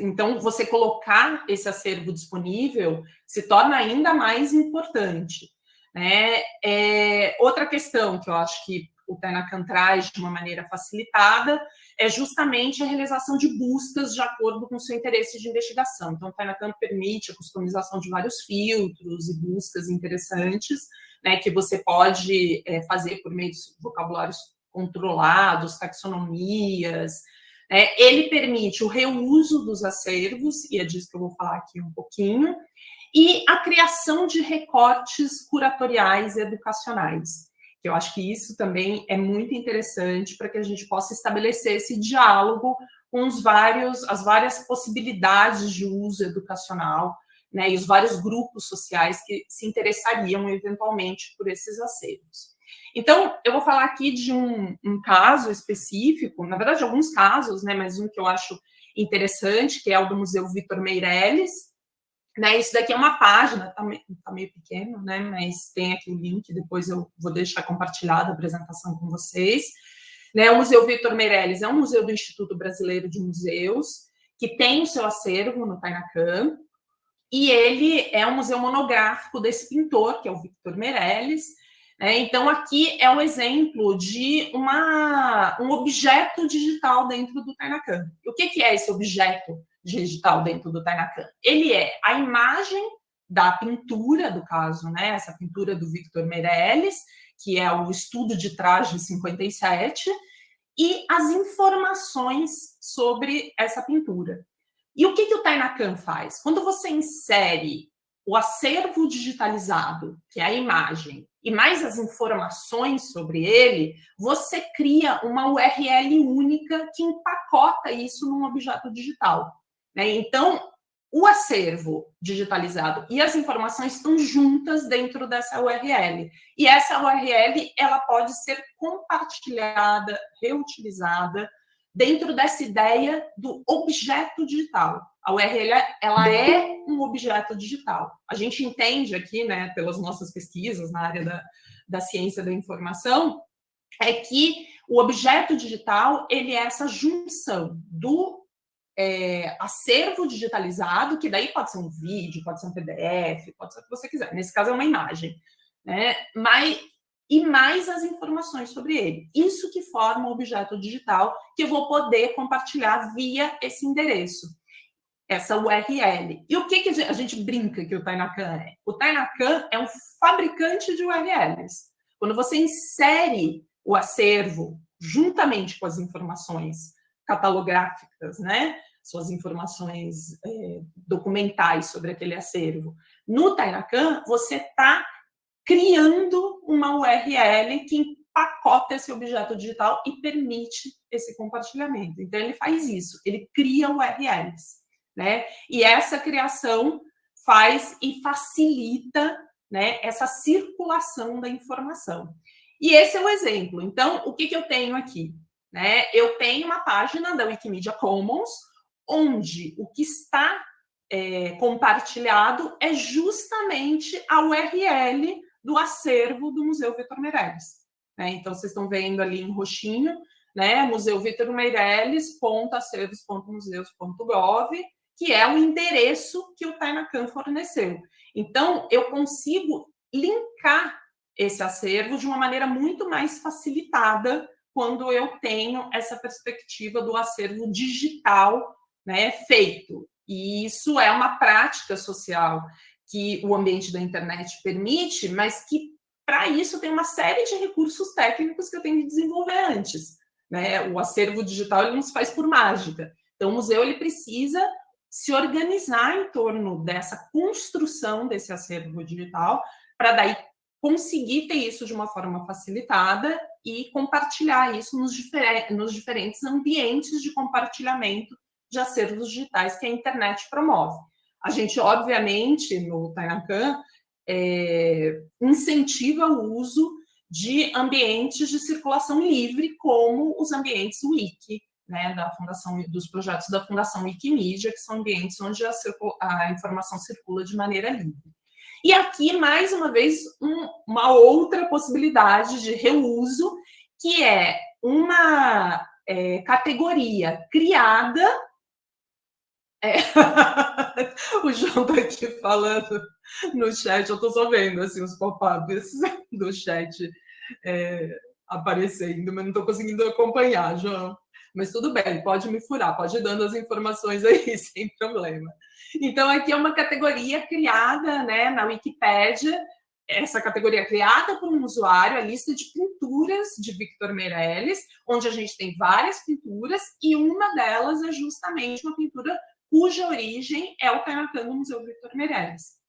então, você colocar esse acervo disponível se torna ainda mais importante. Né? É, outra questão que eu acho que o Tenacan traz de uma maneira facilitada é justamente a realização de buscas de acordo com o seu interesse de investigação. Então, o Tainacan permite a customização de vários filtros e buscas interessantes, né, que você pode é, fazer por meio de vocabulários controlados, taxonomias. Né. Ele permite o reuso dos acervos, e é disso que eu vou falar aqui um pouquinho, e a criação de recortes curatoriais e educacionais eu acho que isso também é muito interessante para que a gente possa estabelecer esse diálogo com os vários, as várias possibilidades de uso educacional, né, e os vários grupos sociais que se interessariam eventualmente por esses acervos. Então, eu vou falar aqui de um, um, caso específico, na verdade, alguns casos, né, mas um que eu acho interessante, que é o do Museu Vitor Meirelles. Né, isso daqui é uma página, tá, meio, tá meio pequeno, né, mas tem aqui o link, depois eu vou deixar compartilhada a apresentação com vocês. Né, o Museu Vitor Meirelles é um museu do Instituto Brasileiro de Museus, que tem o seu acervo no Tainacan, e ele é um museu monográfico desse pintor, que é o Victor Meirelles. Né? Então, aqui é um exemplo de uma, um objeto digital dentro do Tainacan. O que, que é esse objeto digital dentro do Tainacan? Ele é a imagem da pintura, do caso, né? essa pintura do Victor Meirelles, que é o estudo de traje 57, e as informações sobre essa pintura. E o que, que o Tainacan faz? Quando você insere o acervo digitalizado, que é a imagem, e mais as informações sobre ele, você cria uma URL única que empacota isso num objeto digital. Né? Então, o acervo digitalizado e as informações estão juntas dentro dessa URL. E essa URL ela pode ser compartilhada, reutilizada dentro dessa ideia do objeto digital. A URL ela é um objeto digital. A gente entende aqui, né, pelas nossas pesquisas na área da, da ciência da informação, é que o objeto digital ele é essa junção do é, acervo digitalizado, que daí pode ser um vídeo, pode ser um PDF, pode ser o que você quiser. Nesse caso é uma imagem, né? Mas e mais as informações sobre ele. Isso que forma o objeto digital que eu vou poder compartilhar via esse endereço, essa URL. E o que, que a gente brinca que o Tainacan é? O Tainacan é um fabricante de URLs. Quando você insere o acervo juntamente com as informações catalográficas, né? Suas informações é, documentais sobre aquele acervo. No Tainacan, você está criando uma URL que empacota esse objeto digital e permite esse compartilhamento. Então, ele faz isso, ele cria URLs, né? E essa criação faz e facilita né, essa circulação da informação. E esse é o exemplo. Então, o que, que eu tenho aqui? Né? Eu tenho uma página da Wikimedia Commons, onde o que está é, compartilhado é justamente a URL do acervo do Museu Vitor Meirelles. Né? Então, vocês estão vendo ali em roxinho, né? Museu Vitor Meirelles, que é o endereço que o Tainacan forneceu. Então, eu consigo linkar esse acervo de uma maneira muito mais facilitada quando eu tenho essa perspectiva do acervo digital né, feito. E isso é uma prática social que o ambiente da internet permite, mas que para isso tem uma série de recursos técnicos que eu tenho que desenvolver antes. Né? O acervo digital ele não se faz por mágica. Então, o museu ele precisa se organizar em torno dessa construção desse acervo digital, para daí conseguir ter isso de uma forma facilitada e compartilhar isso nos, difer nos diferentes ambientes de compartilhamento de acervos digitais que a internet promove. A gente, obviamente, no Tainacan, é, incentiva o uso de ambientes de circulação livre, como os ambientes Wiki, né, da fundação, dos projetos da Fundação Wikimedia, que são ambientes onde a, a informação circula de maneira livre. E aqui, mais uma vez, um, uma outra possibilidade de reuso, que é uma é, categoria criada é. o João tá aqui falando no chat, eu tô só vendo assim, os pop-ups do chat é, aparecendo, mas não tô conseguindo acompanhar, João. Mas tudo bem, pode me furar, pode ir dando as informações aí, sem problema. Então, aqui é uma categoria criada né, na Wikipédia, essa categoria criada por um usuário, a lista de pinturas de Victor Meirelles, onde a gente tem várias pinturas, e uma delas é justamente uma pintura cuja origem é o Tainacan do Museu Victor Meirelles.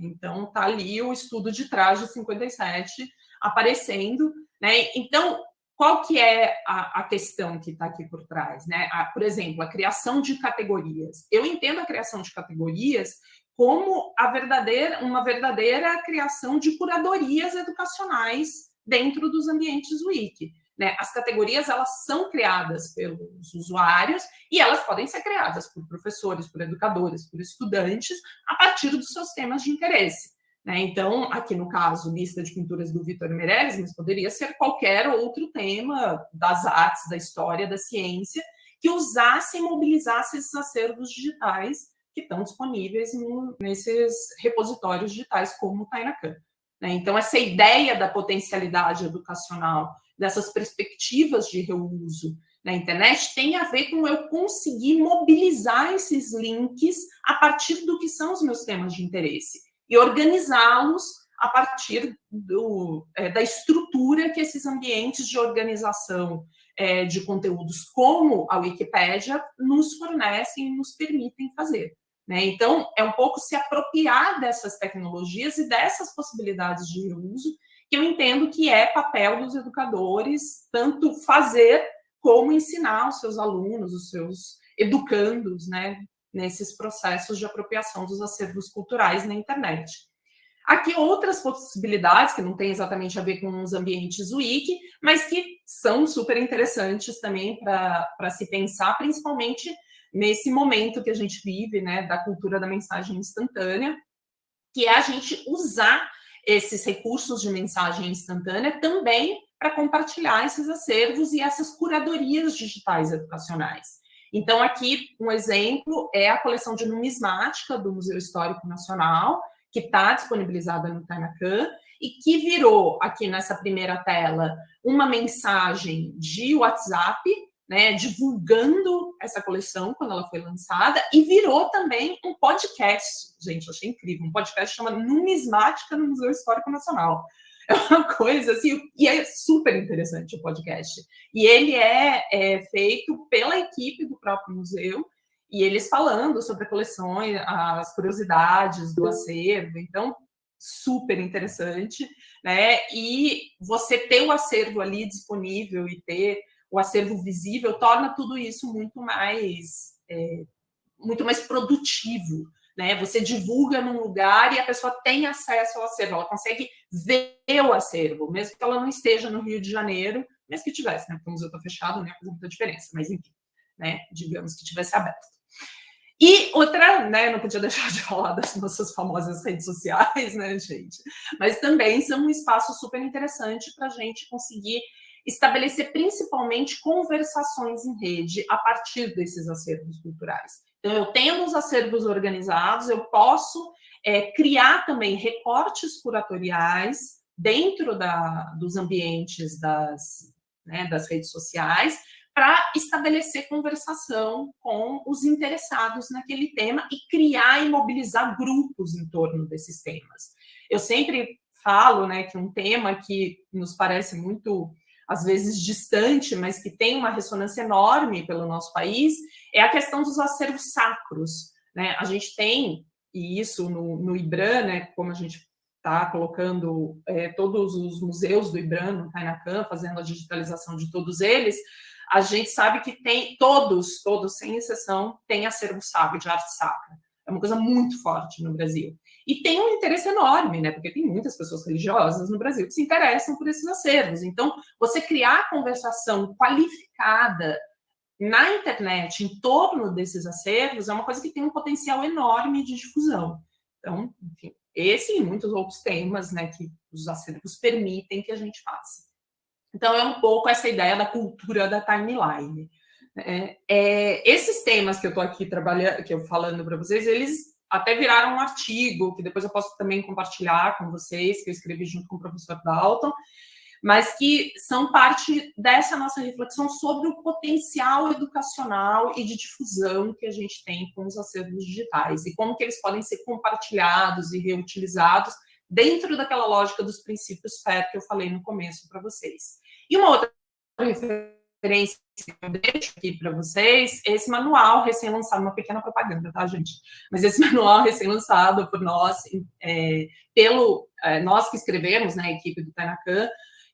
Então, está ali o estudo de traje 57 aparecendo. Né? Então, qual que é a, a questão que está aqui por trás? Né? A, por exemplo, a criação de categorias. Eu entendo a criação de categorias como a verdadeira, uma verdadeira criação de curadorias educacionais dentro dos ambientes Wiki. Né? As categorias elas são criadas pelos usuários e elas podem ser criadas por professores, por educadores, por estudantes, a partir dos seus temas de interesse. Né? Então, aqui no caso, lista de pinturas do Vitor Meirelles, mas poderia ser qualquer outro tema das artes, da história, da ciência, que usasse e mobilizasse esses acervos digitais que estão disponíveis no, nesses repositórios digitais, como o Tainacan. Né? Então, essa ideia da potencialidade educacional, dessas perspectivas de reuso na internet, tem a ver com eu conseguir mobilizar esses links a partir do que são os meus temas de interesse e organizá-los a partir do, é, da estrutura que esses ambientes de organização é, de conteúdos, como a Wikipédia, nos fornecem e nos permitem fazer. Né? Então, é um pouco se apropriar dessas tecnologias e dessas possibilidades de uso, que eu entendo que é papel dos educadores, tanto fazer como ensinar os seus alunos, os seus educandos, né, nesses processos de apropriação dos acervos culturais na internet. Aqui outras possibilidades, que não tem exatamente a ver com os ambientes wiki, mas que são super interessantes também para se pensar, principalmente nesse momento que a gente vive, né, da cultura da mensagem instantânea, que é a gente usar esses recursos de mensagem instantânea também para compartilhar esses acervos e essas curadorias digitais educacionais. Então, aqui, um exemplo é a coleção de numismática do Museu Histórico Nacional, que está disponibilizada no Tainacan, e que virou, aqui nessa primeira tela, uma mensagem de WhatsApp, né, divulgando essa coleção quando ela foi lançada, e virou também um podcast. Gente, achei incrível, um podcast chama Numismática no Museu Histórico Nacional. É uma coisa assim, e é super interessante o podcast. E ele é, é feito pela equipe do próprio museu, e eles falando sobre coleções, as curiosidades do acervo, então super interessante, né? E você ter o acervo ali disponível e ter o acervo visível torna tudo isso muito mais é, muito mais produtivo, né? Você divulga num lugar e a pessoa tem acesso ao acervo, ela consegue ver o acervo, mesmo que ela não esteja no Rio de Janeiro, mesmo que tivesse, né? Porque o museu está fechado, ia fazer muita diferença, mas enfim, né? Digamos que tivesse aberto. E outra, né, não podia deixar de falar das nossas famosas redes sociais, né, gente? Mas também são um espaço super interessante para a gente conseguir estabelecer principalmente conversações em rede a partir desses acervos culturais. Então, eu tendo os acervos organizados, eu posso é, criar também recortes curatoriais dentro da, dos ambientes das, né, das redes sociais, para estabelecer conversação com os interessados naquele tema e criar e mobilizar grupos em torno desses temas. Eu sempre falo né, que um tema que nos parece muito, às vezes, distante, mas que tem uma ressonância enorme pelo nosso país, é a questão dos acervos sacros. Né? A gente tem, e isso no, no IBRAN, né, como a gente está colocando é, todos os museus do IBRAN no Tainacan, fazendo a digitalização de todos eles, a gente sabe que tem, todos, todos, sem exceção, têm acervo sacro, de arte sacra. É uma coisa muito forte no Brasil. E tem um interesse enorme, né? Porque tem muitas pessoas religiosas no Brasil que se interessam por esses acervos. Então, você criar conversação qualificada na internet em torno desses acervos é uma coisa que tem um potencial enorme de difusão. Então, enfim, esse e muitos outros temas, né, que os acervos permitem que a gente faça. Então, é um pouco essa ideia da cultura da timeline. É, é, esses temas que eu estou aqui trabalhando, que eu falando para vocês, eles até viraram um artigo, que depois eu posso também compartilhar com vocês, que eu escrevi junto com o professor Dalton, mas que são parte dessa nossa reflexão sobre o potencial educacional e de difusão que a gente tem com os acervos digitais e como que eles podem ser compartilhados e reutilizados dentro daquela lógica dos princípios FAIR que eu falei no começo para vocês. E uma outra referência que eu deixo aqui para vocês, esse manual recém-lançado, uma pequena propaganda, tá, gente? Mas esse manual recém-lançado por nós, é, pelo, é, nós que escrevemos, né, a equipe do Tanacan,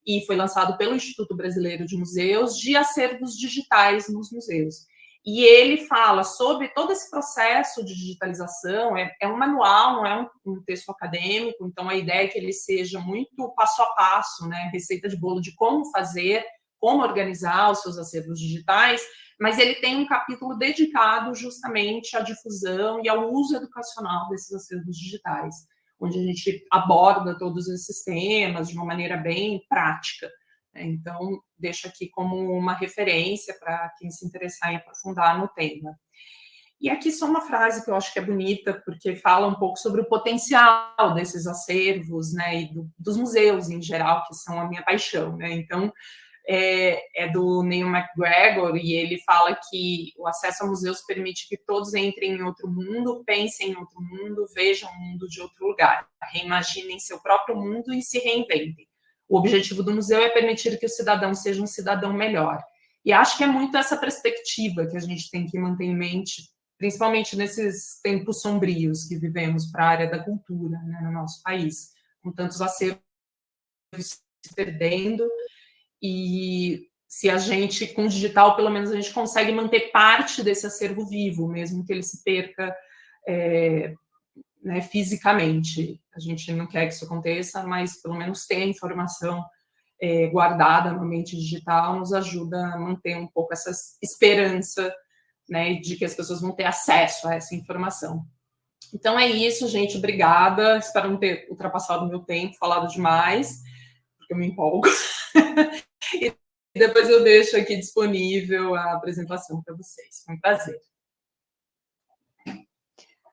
e foi lançado pelo Instituto Brasileiro de Museus, de acervos digitais nos museus. e ele fala sobre todo esse processo de digitalização, é, é um manual, não é um, um, texto acadêmico, então a ideia é que ele seja muito passo a passo, né, receita de bolo de como fazer, como organizar os seus acervos digitais, mas ele tem um capítulo dedicado justamente à difusão e ao uso educacional desses acervos digitais, onde a gente aborda todos esses temas de uma maneira bem prática. Né? Então, deixo aqui como uma referência para quem se interessar em aprofundar no tema. E aqui só uma frase que eu acho que é bonita, porque fala um pouco sobre o potencial desses acervos, né, e do, dos museus em geral, que são a minha paixão, né, então é, é, do Neil McGregor, e ele fala que o acesso a museus permite que todos entrem em outro mundo, pensem em outro mundo, vejam o mundo de outro lugar, reimaginem seu próprio mundo e se reinventem. O objetivo do museu é permitir que o cidadão seja um cidadão melhor. E acho que é muito essa perspectiva que a gente tem que manter em mente, principalmente nesses tempos sombrios que vivemos para a área da cultura né, no nosso país, com tantos acervos se perdendo, e se a gente, com o digital, pelo menos a gente consegue manter parte desse acervo vivo, mesmo que ele se perca é, né, fisicamente. A gente não quer que isso aconteça, mas pelo menos ter a informação é, guardada no ambiente digital nos ajuda a manter um pouco essa esperança né, de que as pessoas vão ter acesso a essa informação. Então é isso, gente. Obrigada. Espero não ter ultrapassado o meu tempo, falado demais, porque eu me empolgo. e depois eu deixo aqui disponível a apresentação para vocês. Foi um prazer.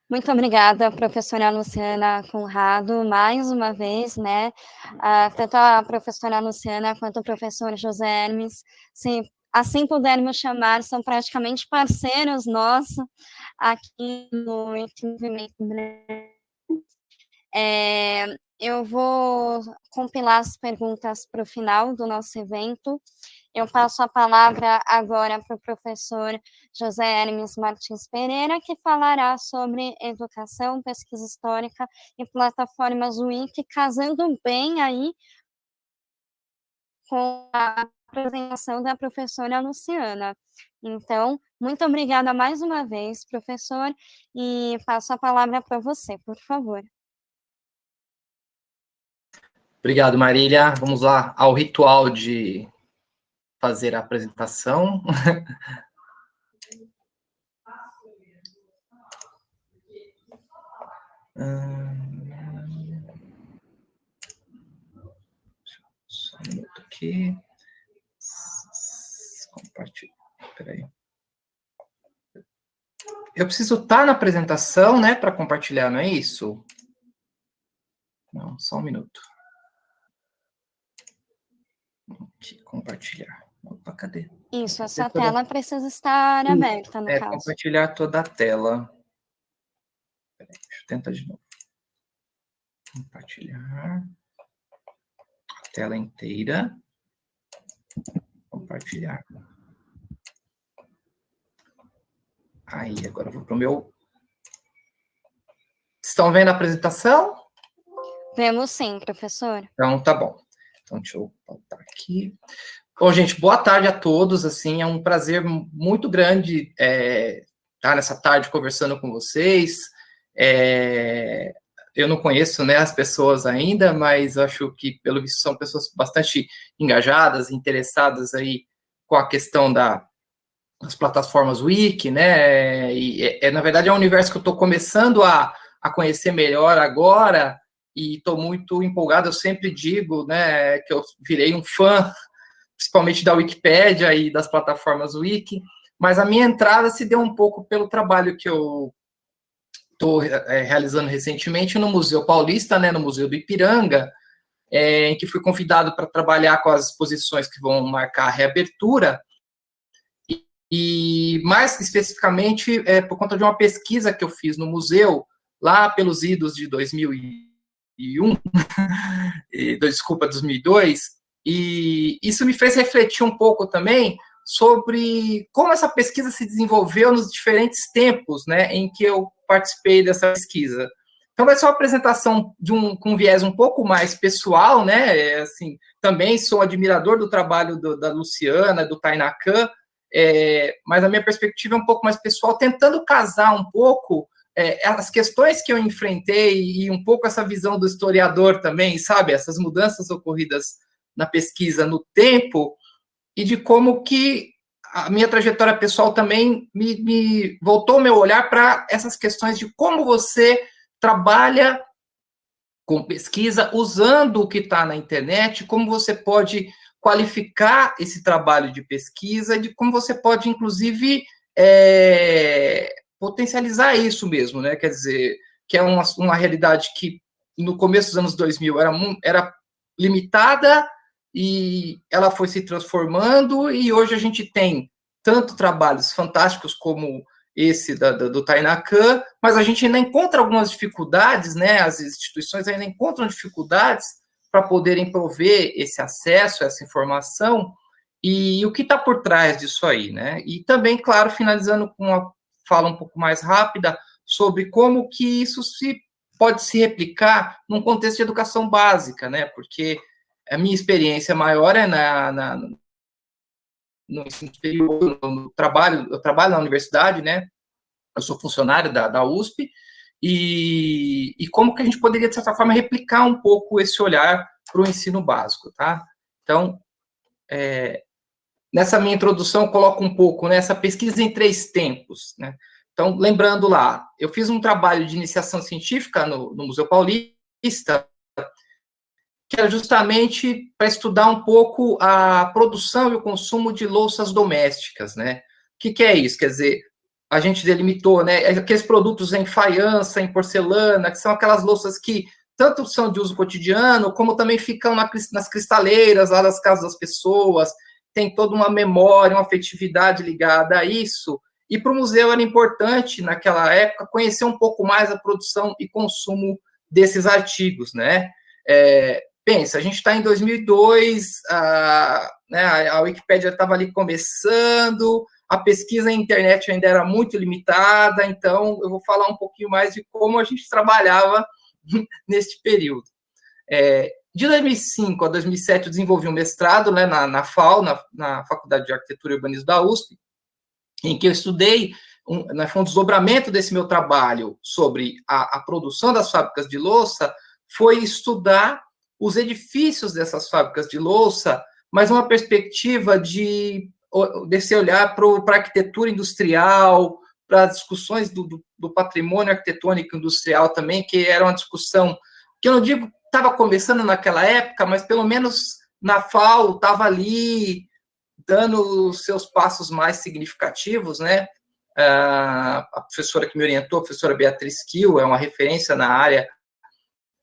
Muito obrigada, professora Luciana Conrado, mais uma vez, né? Uh, tanto a professora Luciana quanto o professor José Hermes, se assim pudermos chamar, são praticamente parceiros nossos aqui no Entendimento é, eu vou compilar as perguntas para o final do nosso evento. Eu passo a palavra agora para o professor José Hermes Martins Pereira, que falará sobre educação, pesquisa histórica e plataformas Wiki, casando bem aí com a apresentação da professora Luciana. Então, muito obrigada mais uma vez, professor, e passo a palavra para você, por favor. Obrigado, Marília. Vamos lá ao ritual de fazer a apresentação. Só um minuto aqui. Compartilhar. Peraí. Eu preciso estar na apresentação, né, para compartilhar, não é isso? Não, só um minuto. Aqui, compartilhar. Opa, cadê? Isso, essa tela precisa estar aberta, no é, caso. compartilhar toda a tela. Peraí, deixa eu tentar de novo. Compartilhar. A tela inteira. Compartilhar. Aí, agora eu vou para o meu... Estão vendo a apresentação? Vemos sim, professor. Então, tá bom. Então, deixa eu voltar aqui. Bom, gente, boa tarde a todos, assim, é um prazer muito grande é, estar nessa tarde conversando com vocês. É, eu não conheço né, as pessoas ainda, mas acho que, pelo visto, são pessoas bastante engajadas, interessadas aí com a questão da, das plataformas Wiki, né, e, é, na verdade, é um universo que eu estou começando a, a conhecer melhor agora, e estou muito empolgado, eu sempre digo, né, que eu virei um fã, principalmente da Wikipédia e das plataformas Wiki, mas a minha entrada se deu um pouco pelo trabalho que eu estou é, realizando recentemente no Museu Paulista, né, no Museu do Ipiranga, é, em que fui convidado para trabalhar com as exposições que vão marcar a reabertura, e, mais especificamente é, por conta de uma pesquisa que eu fiz no museu, lá pelos idos de 2000 2001, e, desculpa, 2002, e isso me fez refletir um pouco também sobre como essa pesquisa se desenvolveu nos diferentes tempos, né, em que eu participei dessa pesquisa. Então vai ser uma apresentação de um com um viés um pouco mais pessoal, né, é, assim, também sou admirador do trabalho do, da Luciana, do Tainacan, é, mas a minha perspectiva é um pouco mais pessoal, tentando casar um pouco é, as questões que eu enfrentei e um pouco essa visão do historiador também, sabe? Essas mudanças ocorridas na pesquisa no tempo e de como que a minha trajetória pessoal também me, me voltou meu olhar para essas questões de como você trabalha com pesquisa usando o que está na internet, como você pode qualificar esse trabalho de pesquisa, de como você pode, inclusive, é, potencializar isso mesmo, né? Quer dizer, que é uma, uma realidade que no começo dos anos 2000 era, era limitada e ela foi se transformando e hoje a gente tem tanto trabalhos fantásticos como esse da, da, do Tainacan, mas a gente ainda encontra algumas dificuldades, né? As instituições ainda encontram dificuldades para poderem prover esse acesso, essa informação, e o que está por trás disso aí, né? E também, claro, finalizando com uma fala um pouco mais rápida sobre como que isso se pode se replicar num contexto de educação básica, né? Porque a minha experiência maior é na, na no ensino superior, no trabalho, eu trabalho na universidade, né? Eu sou funcionário da, da USP, e, e como que a gente poderia, de certa forma, replicar um pouco esse olhar para o ensino básico, tá? Então, é, nessa minha introdução, coloco um pouco nessa né, pesquisa em três tempos, né? Então, lembrando lá, eu fiz um trabalho de iniciação científica no, no Museu Paulista, que era justamente para estudar um pouco a produção e o consumo de louças domésticas, né? O que, que é isso? Quer dizer, a gente delimitou, né? Aqueles produtos em faiança, em porcelana, que são aquelas louças que tanto são de uso cotidiano, como também ficam na, nas cristaleiras lá das casas das pessoas, tem toda uma memória, uma afetividade ligada a isso. E para o museu era importante, naquela época, conhecer um pouco mais a produção e consumo desses artigos, né? É, pensa, a gente está em 2002, a, né, a Wikipédia estava ali começando, a pesquisa na internet ainda era muito limitada, então eu vou falar um pouquinho mais de como a gente trabalhava neste período. É, de 2005 a 2007, eu desenvolvi um mestrado né, na, na FAO, na, na, Faculdade de Arquitetura e Urbanismo da USP, em que eu estudei, um, né, foi um desdobramento desse meu trabalho sobre a, a produção das fábricas de louça, foi estudar os edifícios dessas fábricas de louça, mas uma perspectiva de desse olhar para a arquitetura industrial, para as discussões do, do, do, patrimônio arquitetônico industrial também, que era uma discussão que eu não digo estava começando naquela época, mas pelo menos na FAO estava ali dando os seus passos mais significativos, né? a professora que me orientou, a professora Beatriz Kiel, é uma referência na área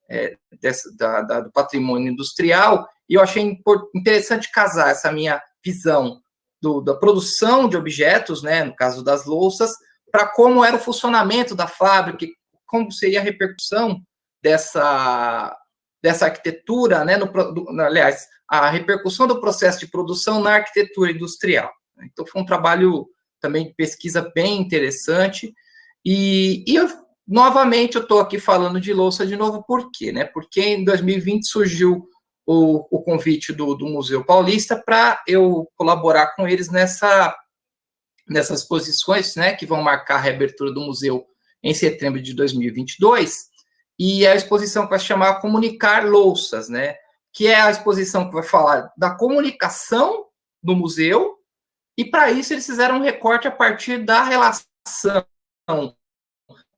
é, dessa, da, da, do patrimônio industrial, e eu achei interessante casar essa minha visão do, da produção de objetos, né, no caso das louças, para como era o funcionamento da fábrica, como seria a repercussão dessa, dessa arquitetura, né, no, do, aliás, a repercussão do processo de produção na arquitetura industrial. Então, foi um trabalho também de pesquisa bem interessante, e, e eu, novamente eu estou aqui falando de louça de novo, por quê? Né? Porque em 2020 surgiu o, o convite do, do Museu Paulista para eu colaborar com eles nessa, nessas exposições, né, que vão marcar a reabertura do museu em setembro de 2022, e a exposição que vai chamar Comunicar Louças, né, que é a exposição que vai falar da comunicação do museu, e para isso eles fizeram um recorte a partir da relação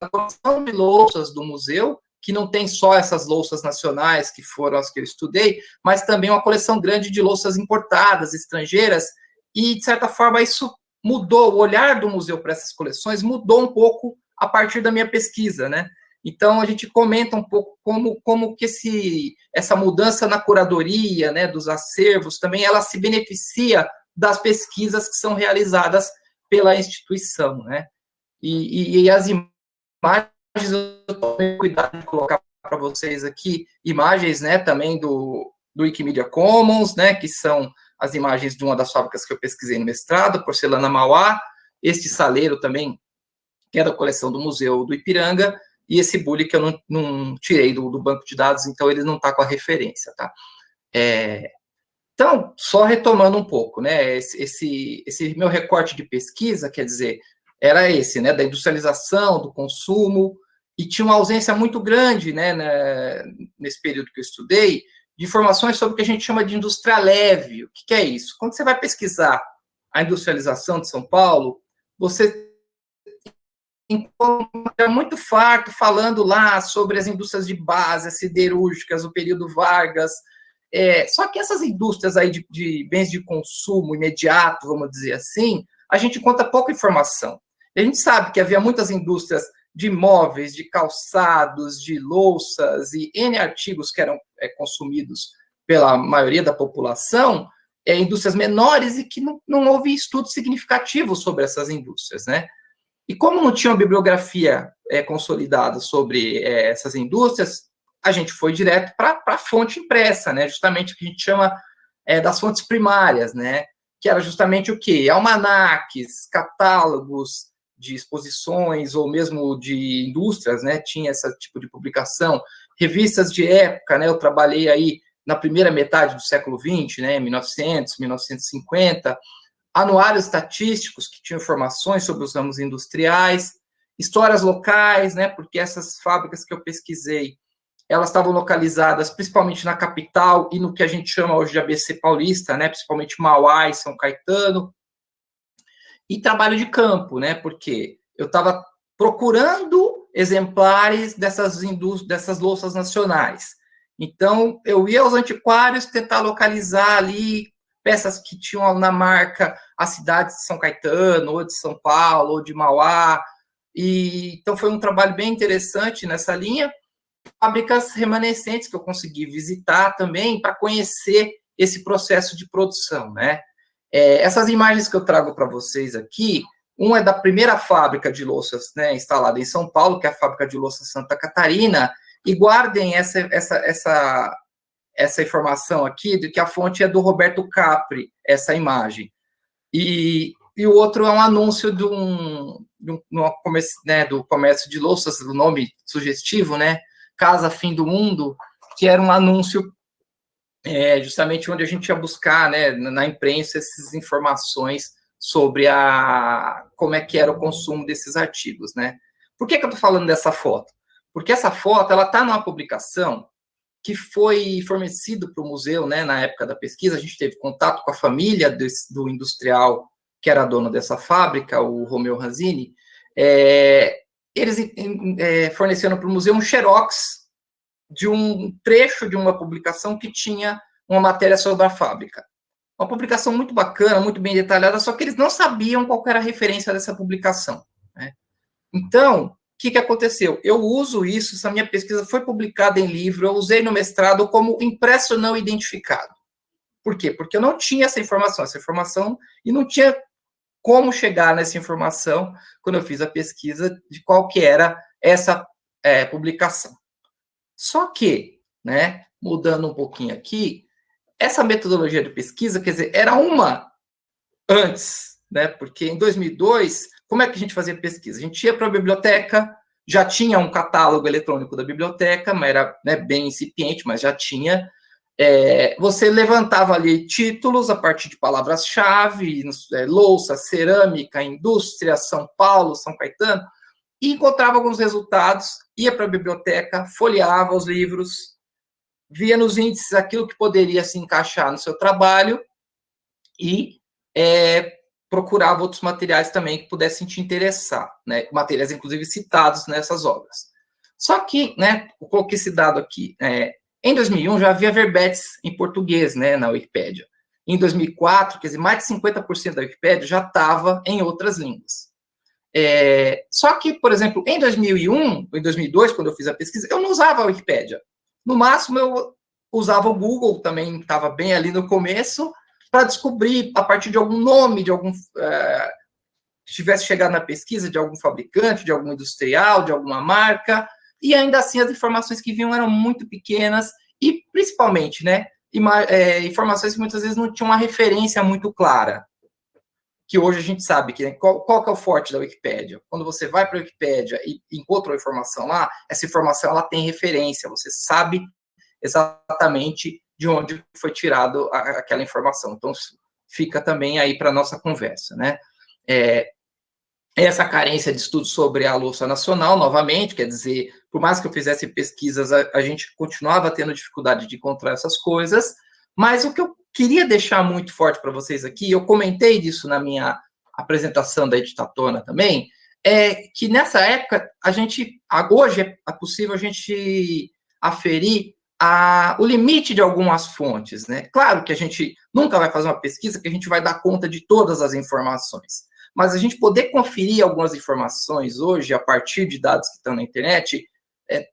da coleção de louças do museu que não tem só essas louças nacionais, que foram as que eu estudei, mas também uma coleção grande de louças importadas, estrangeiras, e, de certa forma, isso mudou, o olhar do museu para essas coleções mudou um pouco a partir da minha pesquisa, né? Então, a gente comenta um pouco como, como que esse, essa mudança na curadoria, né, dos acervos, também ela se beneficia das pesquisas que são realizadas pela instituição, né? E, e, e as imagens eu tomei cuidado de colocar para vocês aqui imagens, né, também do, do Wikimedia Commons, né, que são as imagens de uma das fábricas que eu pesquisei no mestrado, Porcelana Mauá, este saleiro também, que é da coleção do Museu do Ipiranga, e esse bully que eu não, não tirei do, do, banco de dados, então ele não está com a referência, tá? É, Então, só retomando um pouco, né, esse, esse, esse meu recorte de pesquisa, quer dizer, era esse, né, da industrialização, do consumo, e tinha uma ausência muito grande, né, né, nesse período que eu estudei, de informações sobre o que a gente chama de indústria leve. O que, que é isso? Quando você vai pesquisar a industrialização de São Paulo, você encontra muito farto falando lá sobre as indústrias de base, as siderúrgicas, o período Vargas. É, só que essas indústrias aí de, de bens de consumo imediato, vamos dizer assim, a gente conta pouca informação. A gente sabe que havia muitas indústrias de móveis, de calçados, de louças e N artigos que eram é, consumidos pela maioria da população, é, indústrias menores e que não, não houve estudo significativo sobre essas indústrias, né? E como não tinha uma bibliografia é, consolidada sobre é, essas indústrias, a gente foi direto para a fonte impressa, né? Justamente o que a gente chama é, das fontes primárias, né? Que era justamente o quê? Almanaques, catálogos, de exposições ou mesmo de indústrias, né, tinha esse tipo de publicação, revistas de época, né, eu trabalhei aí na primeira metade do século XX, né, 1900, 1950, anuários estatísticos que tinham informações sobre os ramos industriais, histórias locais, né, porque essas fábricas que eu pesquisei, elas estavam localizadas principalmente na capital e no que a gente chama hoje de ABC paulista, né, principalmente Mauá e São Caetano, e trabalho de campo, né? Porque eu estava procurando exemplares dessas indústrias, dessas louças nacionais. Então, eu ia aos antiquários tentar localizar ali peças que tinham na marca a cidade de São Caetano, ou de São Paulo, ou de Mauá. E, então, foi um trabalho bem interessante nessa linha. Fábricas remanescentes que eu consegui visitar também para conhecer esse processo de produção, né? É, essas imagens que eu trago para vocês aqui, uma é da primeira fábrica de louças né, instalada em São Paulo, que é a fábrica de louças Santa Catarina, e guardem essa, essa, essa, essa informação aqui, de que a fonte é do Roberto Capri, essa imagem. E, e o outro é um anúncio de um, de um comércio, né, do comércio de louças, o nome sugestivo, né? Casa Fim do Mundo, que era um anúncio é justamente onde a gente ia buscar, né, na imprensa, essas informações sobre a como é que era o consumo desses artigos, né? Por que, que eu estou falando dessa foto? Porque essa foto ela está numa publicação que foi fornecido para o museu, né, na época da pesquisa, a gente teve contato com a família desse, do industrial que era dono dessa fábrica, o Romeu Ranzini, é, eles é, forneceram para o museu um xerox de um trecho de uma publicação que tinha uma matéria sobre a fábrica. Uma publicação muito bacana, muito bem detalhada, só que eles não sabiam qual era a referência dessa publicação. Né? Então, que, que aconteceu? Eu uso isso, essa minha pesquisa foi publicada em livro, eu usei no mestrado como impresso não identificado. Por quê? Porque eu não tinha essa informação, essa informação, e não tinha como chegar nessa informação quando eu fiz a pesquisa de qual que era essa é, publicação. Só que, né, mudando um pouquinho aqui, essa metodologia de pesquisa, quer dizer, era uma antes, né? Porque em 2002, como é que a gente fazia pesquisa? A gente ia para a biblioteca, já tinha um catálogo eletrônico da biblioteca, mas era né, bem incipiente, mas já tinha. É, você levantava ali títulos a partir de palavras-chave, é, louça, cerâmica, indústria, São Paulo, São Caetano, e encontrava alguns resultados, ia para a biblioteca, folheava os livros, via nos índices aquilo que poderia se encaixar no seu trabalho e é, procurava outros materiais também que pudessem te interessar, né? materiais, inclusive, citados nessas obras. Só que, né, eu coloquei esse dado aqui, é, em 2001 já havia verbetes em português né, na Wikipédia. Em 2004, quer dizer, mais de 50% da Wikipédia já estava em outras línguas. É, só que, por exemplo, em 2001, em 2002, quando eu fiz a pesquisa, eu não usava a Wikipédia. No máximo, eu usava o Google, também estava bem ali no começo, para descobrir, a partir de algum nome, de algum. É, tivesse chegado na pesquisa de algum fabricante, de algum industrial, de alguma marca, e ainda assim as informações que vinham eram muito pequenas, e principalmente, né, é, informações que muitas vezes não tinham uma referência muito clara que hoje a gente sabe que né, qual, qual que é o forte da Wikipédia. Quando você vai para a Wikipédia e encontra uma informação lá, essa informação ela tem referência, você sabe exatamente de onde foi tirado a, aquela informação. Então, fica também aí para nossa conversa, né? É, essa carência de estudo sobre a louça nacional, novamente, quer dizer, por mais que eu fizesse pesquisas, a, a, gente continuava tendo dificuldade de encontrar essas coisas, mas o que eu queria deixar muito forte para vocês aqui, eu comentei disso na minha apresentação da Editatona também, é que nessa época, a gente, hoje é possível a gente aferir a, o limite de algumas fontes, né? Claro que a gente nunca vai fazer uma pesquisa que a gente vai dar conta de todas as informações, mas a gente poder conferir algumas informações hoje a partir de dados que estão na internet é,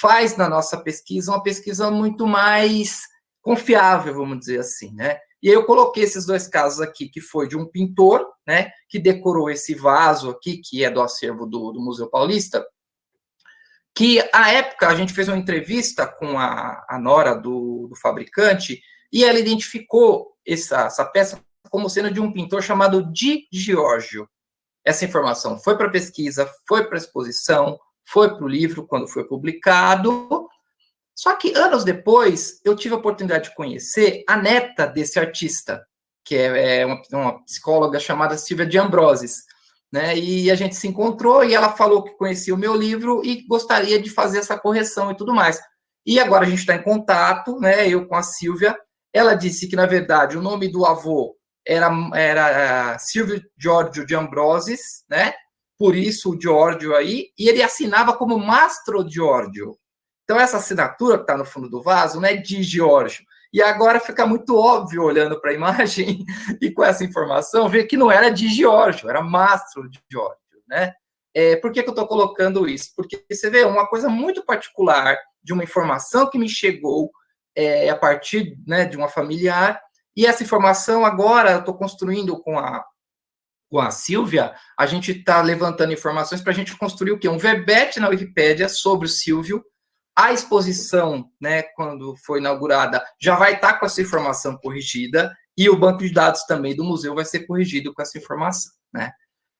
faz na nossa pesquisa uma pesquisa muito mais confiável, vamos dizer assim, né? E aí eu coloquei esses dois casos aqui, que foi de um pintor, né, que decorou esse vaso aqui, que é do acervo do, do Museu Paulista, que, à época, a gente fez uma entrevista com a, a nora do, do fabricante, e ela identificou essa, essa peça como sendo de um pintor chamado Di Giorgio. Essa informação foi para pesquisa, foi para exposição, foi para o livro quando foi publicado, só que anos depois, eu tive a oportunidade de conhecer a neta desse artista, que é, é uma, uma psicóloga chamada Silvia de Ambroses. Né? E a gente se encontrou e ela falou que conhecia o meu livro e gostaria de fazer essa correção e tudo mais. E agora a gente está em contato, né? Eu com a Silvia. Ela disse que, na verdade, o nome do avô era, era uh, Silvio Giorgio de Ambroses, né? Por isso o Giorgio aí, e ele assinava como Mastro Giorgio, então, essa assinatura que está no fundo do vaso não é de Giorgio. E agora fica muito óbvio, olhando para a imagem e com essa informação, ver que não era de Giorgio, era Mastro de Giorgio, né? É, por que, que eu estou colocando isso? Porque você vê uma coisa muito particular de uma informação que me chegou é, a partir né, de uma familiar, e essa informação agora eu estou construindo com a, com a Silvia, a gente está levantando informações para a gente construir o quê? Um verbete na Wikipédia sobre o Silvio, a exposição, né, quando foi inaugurada, já vai estar com essa informação corrigida e o banco de dados também do museu vai ser corrigido com essa informação, né?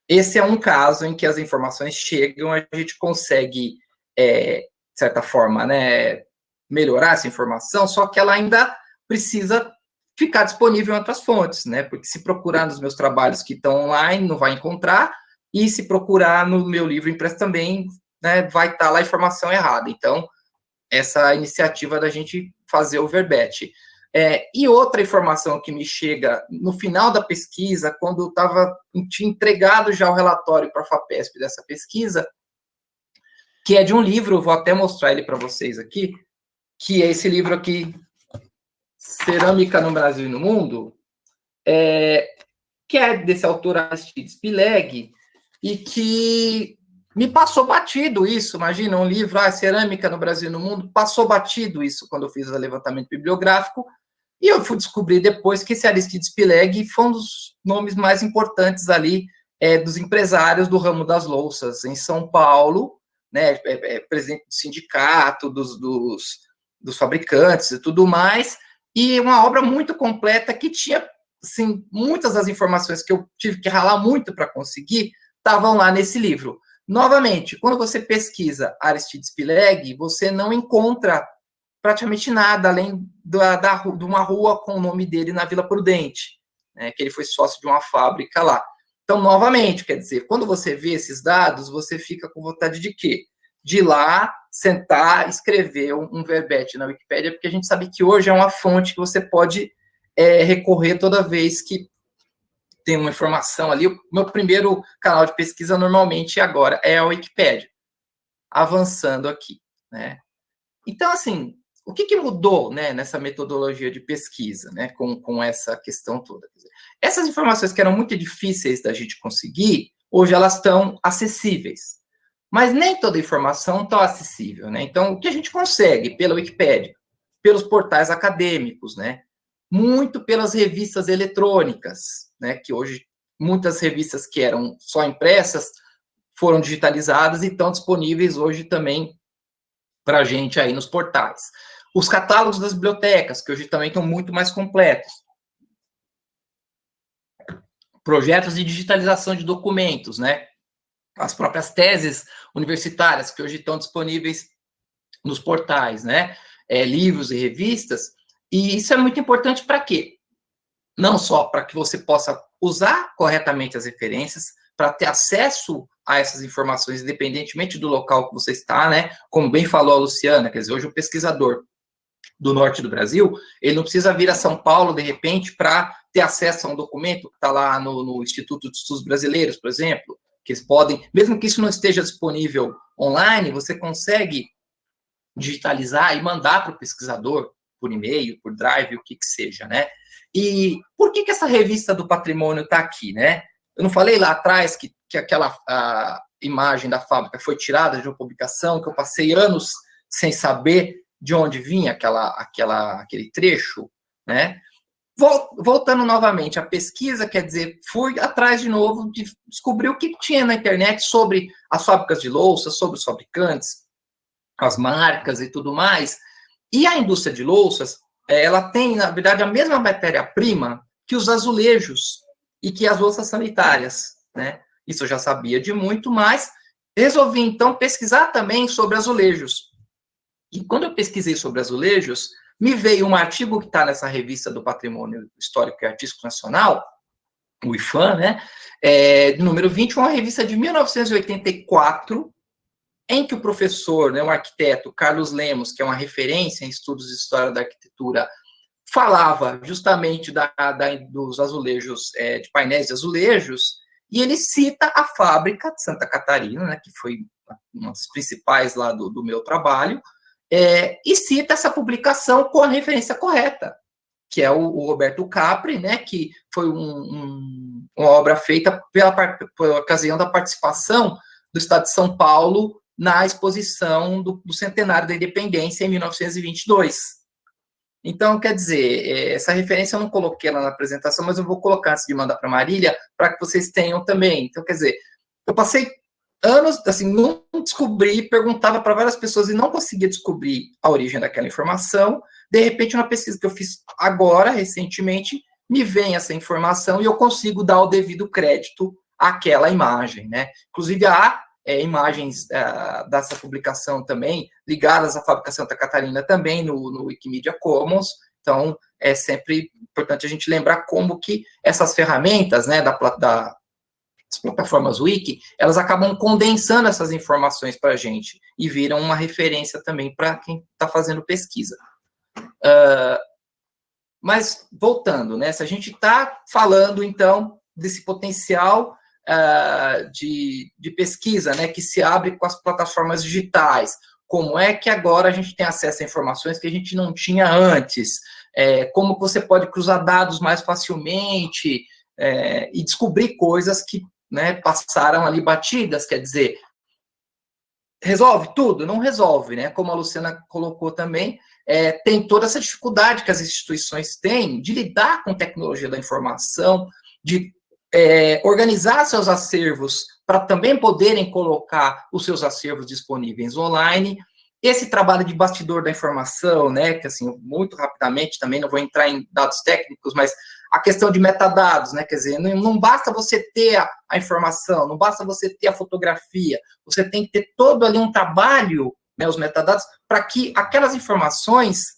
Esse é um caso em que as informações chegam, a gente consegue, é, de certa forma, né, melhorar essa informação, só que ela ainda precisa ficar disponível em outras fontes, né? Porque se procurar nos meus trabalhos que estão online, não vai encontrar, e se procurar no meu livro impresso também, né, vai estar lá a informação errada. Então, essa iniciativa da gente fazer o verbete. É, e outra informação que me chega no final da pesquisa, quando eu estava tinha entregado já o relatório para a FAPESP dessa pesquisa, que é de um livro, vou até mostrar ele para vocês aqui, que é esse livro aqui, Cerâmica no Brasil e no Mundo, é, que é desse autor Aristides Pileg, e que me passou batido isso, imagina, um livro, ah, cerâmica no Brasil e no mundo, passou batido isso quando eu fiz o levantamento bibliográfico, e eu fui descobrir depois que esse Aristides Pileg foi um dos nomes mais importantes ali é, dos empresários do ramo das louças em São Paulo, né, é, é, presidente do sindicato, dos, dos, dos fabricantes e tudo mais, e uma obra muito completa que tinha, assim, muitas das informações que eu tive que ralar muito para conseguir, estavam lá nesse livro. Novamente, quando você pesquisa Aristides Pileg, você não encontra praticamente nada além da, da, de uma rua com o nome dele na Vila Prudente, né, que ele foi sócio de uma fábrica lá. Então, novamente, quer dizer, quando você vê esses dados, você fica com vontade de quê? De ir lá, sentar, escrever um, um verbete na Wikipédia, porque a gente sabe que hoje é uma fonte que você pode é, recorrer toda vez que tem uma informação ali. O meu primeiro canal de pesquisa normalmente agora é a Wikipédia. Avançando aqui, né? Então, assim, o que, que mudou né, nessa metodologia de pesquisa, né, com, com essa questão toda? Essas informações que eram muito difíceis da gente conseguir, hoje elas estão acessíveis. Mas nem toda informação está acessível, né? Então, o que a gente consegue pela Wikipédia, pelos portais acadêmicos, né? Muito pelas revistas eletrônicas, né, que hoje muitas revistas que eram só impressas foram digitalizadas e estão disponíveis hoje também para a gente aí nos portais. Os catálogos das bibliotecas, que hoje também estão muito mais completos. Projetos de digitalização de documentos, né? As próprias teses universitárias, que hoje estão disponíveis nos portais, né? É, livros e revistas, E isso é muito importante para quê? Não só para que você possa usar corretamente as referências, para ter acesso a essas informações, independentemente do local que você está, né? Como bem falou a Luciana, quer dizer, hoje o pesquisador do norte do Brasil, ele não precisa vir a São Paulo, de repente, para ter acesso a um documento que está lá no, no, Instituto de Estudos Brasileiros, por exemplo, que eles podem, mesmo que isso não esteja disponível online, você consegue digitalizar e mandar para o pesquisador por e-mail, por drive, o que que seja, né? E por que que essa revista do patrimônio está aqui, né? Eu não falei lá atrás que, que aquela imagem da fábrica foi tirada de uma publicação, que eu passei anos sem saber de onde vinha aquela, aquela, aquele trecho, né? Voltando novamente à pesquisa, quer dizer, fui atrás de novo de descobrir o que tinha na internet sobre as fábricas de louça, sobre os fabricantes, as marcas e tudo mais. E a indústria de louças, é, ela tem, na verdade, a mesma matéria-prima que os azulejos e que as louças sanitárias, né? Isso eu já sabia de muito, mas resolvi, então, pesquisar também sobre azulejos. E quando eu pesquisei sobre azulejos, me veio um artigo que está nessa revista do Patrimônio Histórico e Artístico Nacional, o IFAM, né? É, número 20, uma revista de 1984, em que o professor, né, um arquiteto, Carlos Lemos, que é uma referência em estudos de história da arquitetura, falava justamente da, da dos azulejos, é, de painéis de azulejos, e ele cita a fábrica de Santa Catarina, né, que foi uma das principais lá do, do meu trabalho, é, e cita essa publicação com a referência correta, que é o, o Roberto Capri, né, que foi um, um, uma obra feita pela, pela ocasião da participação do Estado de São Paulo na exposição do, do centenário da independência em 1922. Então, quer dizer, é, essa referência eu não coloquei lá na apresentação, mas eu vou colocar antes de mandar para Marília, para que vocês tenham também. Então, quer dizer, eu passei anos, assim, não descobri, perguntava para várias pessoas e não conseguia descobrir a origem daquela informação. De repente, uma pesquisa que eu fiz agora, recentemente, me vem essa informação e eu consigo dar o devido crédito àquela imagem, né? Inclusive, há é, imagens é, dessa publicação também, ligadas à Fábrica Santa Catarina também no, no Wikimedia Commons, então é sempre importante a gente lembrar como que essas ferramentas, né, da, da as plataformas wiki, elas acabam condensando essas informações para a gente e viram uma referência também para quem está fazendo pesquisa. Uh, mas, voltando, né, se a gente está falando, então, desse potencial uh, de, de pesquisa, né, que se abre com as plataformas digitais. Como é que agora a gente tem acesso a informações que a gente não tinha antes? É, como você pode cruzar dados mais facilmente é, e descobrir coisas que né, passaram ali batidas, quer dizer, resolve tudo? Não resolve, né? Como a Luciana colocou também, é, tem toda essa dificuldade que as instituições têm de lidar com tecnologia da informação, de é, organizar seus acervos para também poderem colocar os seus acervos disponíveis online. Esse trabalho de bastidor da informação, né, que assim, muito rapidamente, também não vou entrar em dados técnicos, mas a questão de metadados, né, quer dizer, não, não basta você ter a, a, informação, não basta você ter a fotografia, você tem que ter todo ali um trabalho, né, os metadados, para que aquelas informações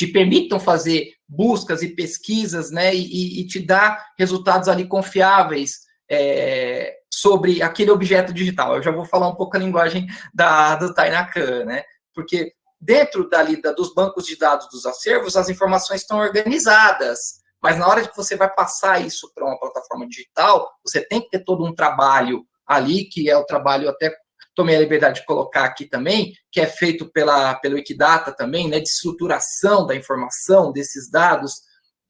te permitam fazer buscas e pesquisas, né, e, e te dar resultados ali confiáveis é, sobre aquele objeto digital. Eu já vou falar um pouco a linguagem da, do Tainacan, né, porque dentro dali da, dos bancos de dados dos acervos, as informações estão organizadas, mas na hora que você vai passar isso para uma plataforma digital, você tem que ter todo um trabalho ali, que é o trabalho até tomei a liberdade de colocar aqui também, que é feito pela, pelo Wikidata também, né, de estruturação da informação desses dados.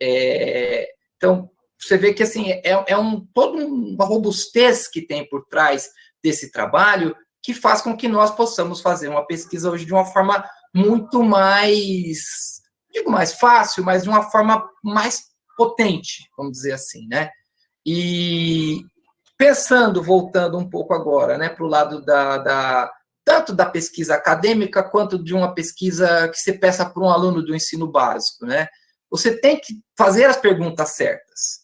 É, então, você vê que assim, é, é um, toda uma robustez que tem por trás desse trabalho que faz com que nós possamos fazer uma pesquisa hoje de uma forma muito mais, digo mais fácil, mas de uma forma mais potente, vamos dizer assim, né? E, Pensando, voltando um pouco agora, né, para o lado da, da, tanto da pesquisa acadêmica quanto de uma pesquisa que se peça para um aluno do ensino básico, né? Você tem que fazer as perguntas certas,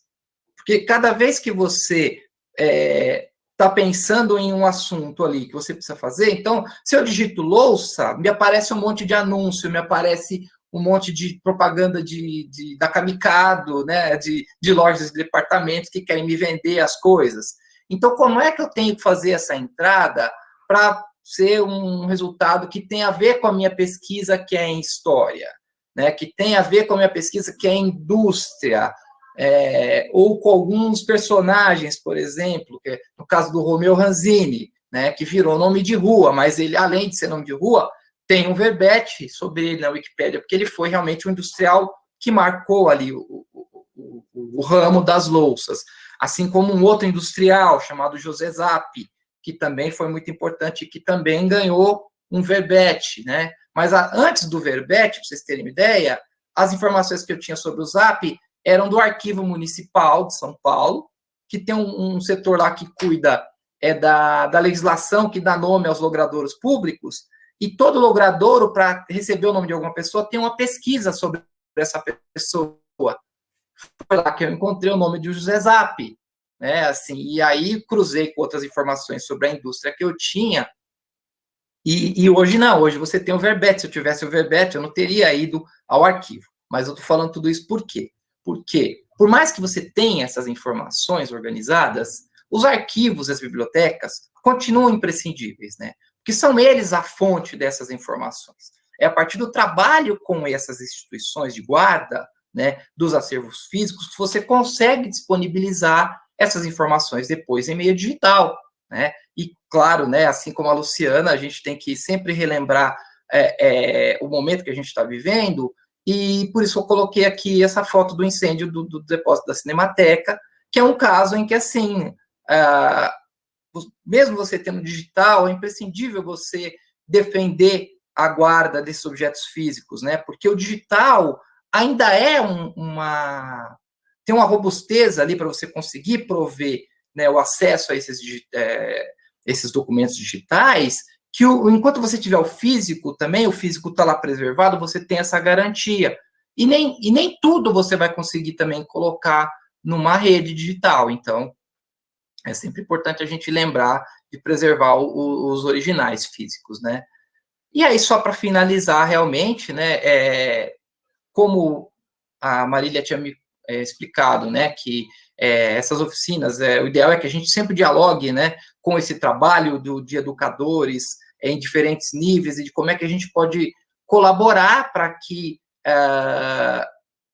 porque cada vez que você está é, tá pensando em um assunto ali que você precisa fazer, então, se eu digito louça, me aparece um monte de anúncio, me aparece um monte de propaganda de, de da Kamikado, né, de, de lojas de departamentos que querem me vender as coisas. Então, como é que eu tenho que fazer essa entrada para ser um resultado que tem a ver com a minha pesquisa, que é em história, né, que tem a ver com a minha pesquisa, que é em indústria, é, ou com alguns personagens, por exemplo, que, no caso do Romeu Ranzini, né, que virou nome de rua, mas ele, além de ser nome de rua, tem um verbete sobre ele na Wikipédia, porque ele foi realmente um industrial que marcou ali o, o, o, o ramo das louças, assim como um outro industrial chamado José Zappi, que também foi muito importante, que também ganhou um verbete, né? Mas a, antes do verbete, para vocês terem uma ideia, as informações que eu tinha sobre o Zap eram do Arquivo Municipal de São Paulo, que tem um, um setor lá que cuida é da, da legislação que dá nome aos logradouros públicos, e todo logradouro, para receber o nome de alguma pessoa, tem uma pesquisa sobre essa pessoa. Foi lá que eu encontrei o nome de José Zap, né, assim, e aí cruzei com outras informações sobre a indústria que eu tinha, e, e hoje não, hoje você tem o verbete, se eu tivesse o verbete, eu não teria ido ao arquivo, mas eu estou falando tudo isso por quê? Porque, por mais que você tenha essas informações organizadas, os arquivos, as bibliotecas, continuam imprescindíveis, né? Porque são eles a fonte dessas informações. É a partir do trabalho com essas instituições de guarda, né, dos acervos físicos, você consegue disponibilizar essas informações depois em meio digital, né? E claro, né, assim como a Luciana, a gente tem que sempre relembrar é, é, o momento que a gente está vivendo, e por isso eu coloquei aqui essa foto do incêndio do, do depósito da Cinemateca, que é um caso em que, assim, ah, mesmo você tendo digital, é imprescindível você defender a guarda desses objetos físicos, né? Porque o digital ainda é um, uma tem uma robustez ali para você conseguir prover né, o acesso a esses, é, esses documentos digitais, que o, enquanto você tiver o físico também, o físico está lá preservado, você tem essa garantia. E nem, e nem tudo você vai conseguir também colocar numa rede digital. Então, é sempre importante a gente lembrar de preservar o, os originais físicos, né? E aí, só para finalizar, realmente, né, é, como a Marília tinha me é, explicado, né, que é, essas oficinas, é, o ideal é que a gente sempre dialogue, né, com esse trabalho do, de educadores em diferentes níveis e de como é que a gente pode colaborar para que é,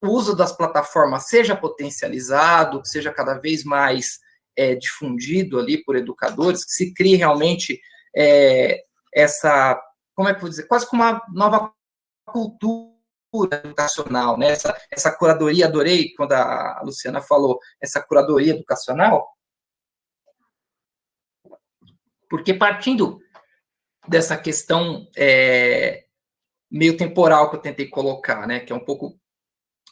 o uso das plataformas seja potencializado, que seja cada vez mais é, difundido ali por educadores, que se crie realmente é, essa, como é que eu vou dizer, quase como uma nova cultura educacional, né? Essa, essa curadoria, adorei quando a Luciana falou, essa curadoria educacional, porque partindo dessa questão é, meio temporal que eu tentei colocar, né, que é um pouco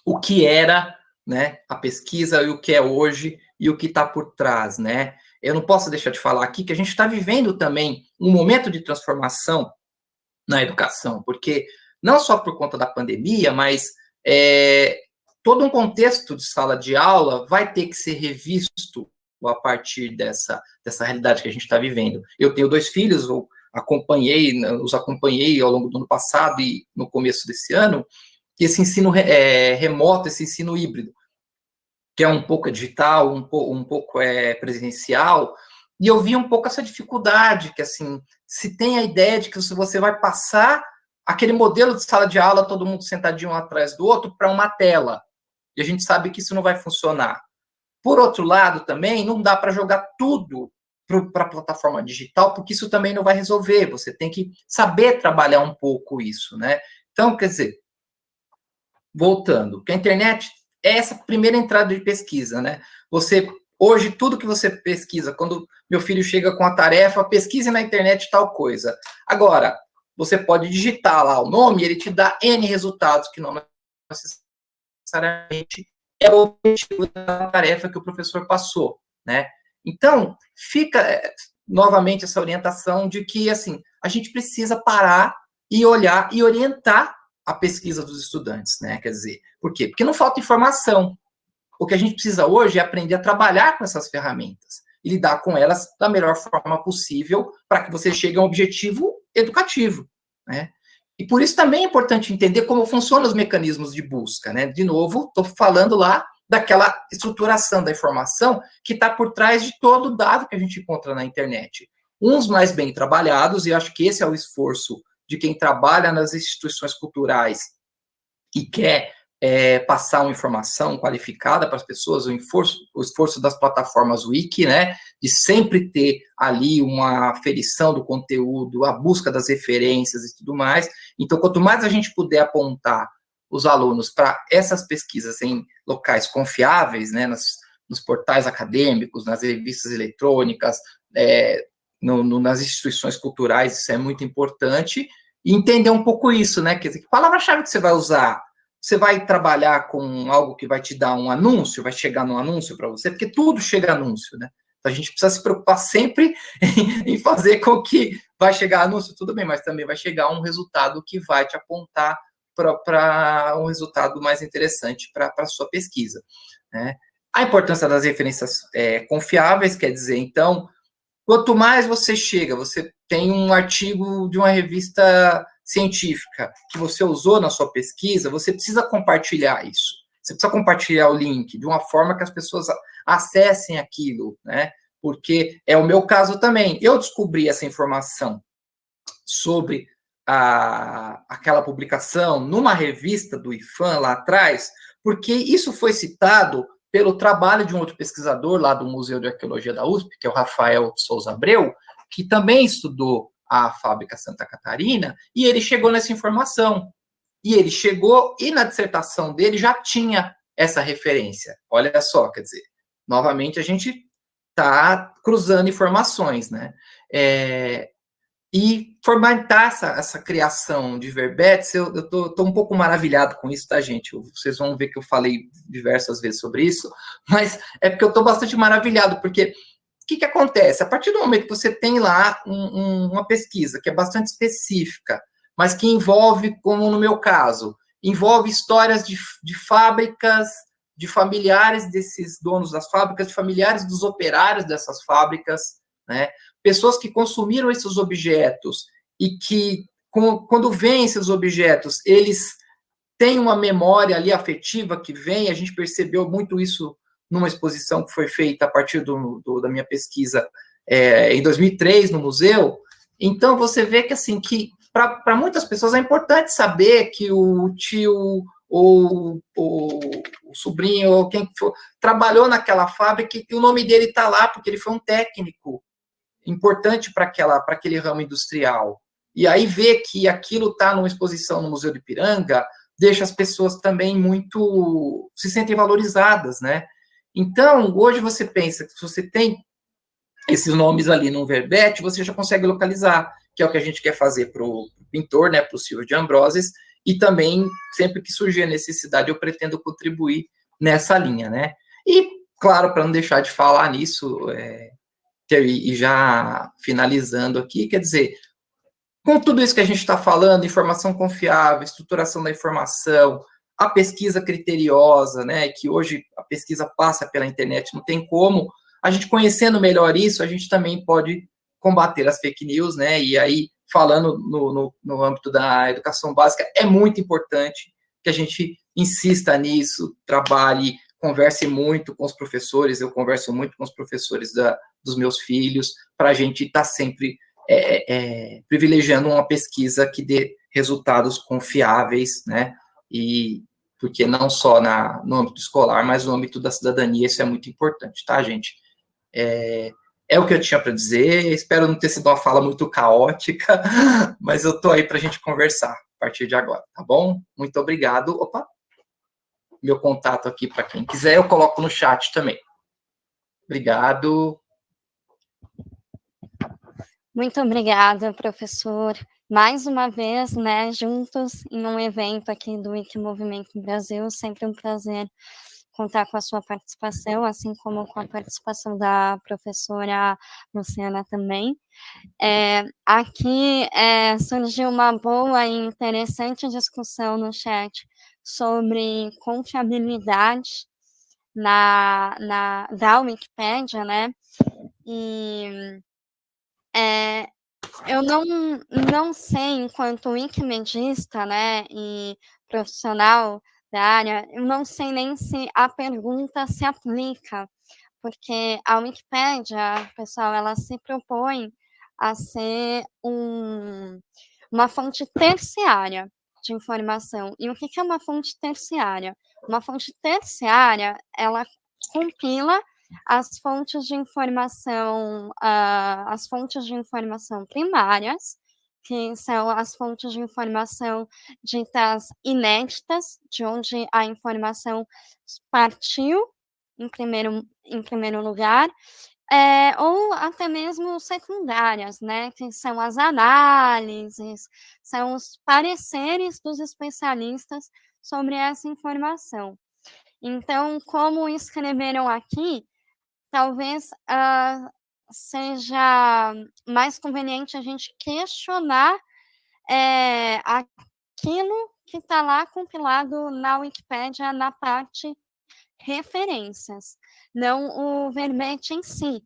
o que era, né, a pesquisa e o que é hoje e o que está por trás, né? Eu não posso deixar de falar aqui que a gente está vivendo também um momento de transformação na educação, porque não só por conta da pandemia, mas é, todo um contexto de sala de aula vai ter que ser revisto a partir dessa, dessa realidade que a gente está vivendo. Eu tenho dois filhos, eu acompanhei, os acompanhei ao longo do ano passado e no começo desse ano, esse ensino é, remoto, esse ensino híbrido, que é um pouco digital, um, um pouco é presencial, e eu vi um pouco essa dificuldade, que assim, se tem a ideia de que você vai passar aquele modelo de sala de aula, todo mundo sentadinho um atrás do outro, para uma tela. E a gente sabe que isso não vai funcionar. Por outro lado, também, não dá para jogar tudo para a plataforma digital, porque isso também não vai resolver. Você tem que saber trabalhar um pouco isso, né? Então, quer dizer, voltando, que a internet é essa primeira entrada de pesquisa, né? Você, hoje, tudo que você pesquisa, quando meu filho chega com a tarefa, pesquise na internet tal coisa. Agora, você pode digitar lá o nome ele te dá N resultados que não necessariamente é o objetivo da tarefa que o professor passou, né? Então, fica é, novamente essa orientação de que, assim, a gente precisa parar e olhar e orientar a pesquisa dos estudantes, né? Quer dizer, por quê? Porque não falta informação. O que a gente precisa hoje é aprender a trabalhar com essas ferramentas e lidar com elas da melhor forma possível para que você chegue a um objetivo educativo, né? E por isso também é importante entender como funcionam os mecanismos de busca, né? De novo, estou falando lá daquela estruturação da informação que está por trás de todo o dado que a gente encontra na internet. Uns mais bem trabalhados, e acho que esse é o esforço de quem trabalha nas instituições culturais e quer é, passar uma informação qualificada para as pessoas, o esforço, o esforço das plataformas Wiki, né, de sempre ter ali uma aferição do conteúdo, a busca das referências e tudo mais. Então, quanto mais a gente puder apontar os alunos para essas pesquisas em locais confiáveis, né, nas, nos portais acadêmicos, nas revistas eletrônicas, é, no, no, nas instituições culturais, isso é muito importante, e entender um pouco isso, né, quer dizer, que palavra-chave que você vai usar você vai trabalhar com algo que vai te dar um anúncio, vai chegar no anúncio para você, porque tudo chega anúncio, né? Então a gente precisa se preocupar sempre em, fazer com que vai chegar anúncio, tudo bem, mas também vai chegar um resultado que vai te apontar para um resultado mais interessante para a sua pesquisa. Né? A importância das referências é, confiáveis, quer dizer, então, quanto mais você chega, você tem um artigo de uma revista científica que você usou na sua pesquisa, você precisa compartilhar isso. Você precisa compartilhar o link de uma forma que as pessoas acessem aquilo, né? Porque é o meu caso também. Eu descobri essa informação sobre a, aquela publicação numa revista do IFAM lá atrás, porque isso foi citado pelo trabalho de um outro pesquisador lá do Museu de Arqueologia da USP, que é o Rafael Souza Abreu, que também estudou a fábrica Santa Catarina, e ele chegou nessa informação. E ele chegou, e na dissertação dele já tinha essa referência. Olha só, quer dizer, novamente a gente está cruzando informações, né? É, e formatar essa, essa criação de verbetes, eu, estou um pouco maravilhado com isso, tá, gente? Vocês vão ver que eu falei diversas vezes sobre isso, mas é porque eu estou bastante maravilhado, porque que, que acontece? A partir do momento que você tem lá um, um, uma pesquisa que é bastante específica, mas que envolve, como no meu caso, envolve histórias de, de fábricas, de familiares desses donos das fábricas, de familiares dos operários dessas fábricas, né? pessoas que consumiram esses objetos e que, com, quando veem esses objetos, eles têm uma memória ali afetiva que vem, a gente percebeu muito isso numa exposição que foi feita a partir do, do da minha pesquisa é, em 2003 no museu. Então você vê que assim que para muitas pessoas é importante saber que o tio ou, ou o sobrinho ou quem for trabalhou naquela fábrica e o nome dele está lá porque ele foi um técnico importante para aquela para aquele ramo industrial. E aí ver que aquilo está numa exposição no Museu de Piranga deixa as pessoas também muito se sentem valorizadas, né? Então, hoje você pensa que se você tem esses nomes ali num verbete, você já consegue localizar, que é o que a gente quer fazer para o pintor, né, para o Silvio de Ambroses, e também, sempre que surgir a necessidade, eu pretendo contribuir nessa linha, né? E, claro, para não deixar de falar nisso, é, e já finalizando aqui, quer dizer, com tudo isso que a gente está falando, informação confiável, estruturação da informação, a pesquisa criteriosa, né, que hoje a pesquisa passa pela internet, não tem como. A gente conhecendo melhor isso, a gente também pode combater as fake news, né, e aí, falando no, no, no âmbito da educação básica, é muito importante que a gente insista nisso, trabalhe, converse muito com os professores, eu converso muito com os professores da, dos meus filhos, para a gente estar tá sempre é, é, privilegiando uma pesquisa que dê resultados confiáveis, né, e, porque não só na, no âmbito escolar, mas no âmbito da cidadania, isso é muito importante, tá, gente? É, é o que eu tinha para dizer, espero não ter sido uma fala muito caótica, mas eu estou aí para a gente conversar a partir de agora, tá bom? Muito obrigado. Opa! Meu contato aqui para quem quiser, eu coloco no chat também. Obrigado. Muito obrigada, professor mais uma vez, né, juntos em um evento aqui do Wikimovimento Brasil, sempre um prazer contar com a sua participação, assim como com a participação da professora Luciana também. É, aqui é, surgiu uma boa e interessante discussão no chat sobre confiabilidade na, na, da Wikipédia, né? E é, Eu não, não sei, enquanto wikimedista, né, e profissional da área, eu não sei nem se a pergunta se aplica, porque a Wikipédia, pessoal, ela se propõe a ser um, uma fonte terciária de informação. E o que é uma fonte terciária? Uma fonte terciária, ela compila as fontes de informação, uh, as fontes de informação primárias, que são as fontes de informação ditas inéditas, de onde a informação partiu em primeiro, em primeiro lugar, é, ou até mesmo secundárias, né, que são as análises, são os pareceres dos especialistas sobre essa informação. Então, como escreveram aqui, talvez uh, seja mais conveniente a gente questionar é, aquilo que está lá compilado na Wikipédia na parte referências, não o verbete em si.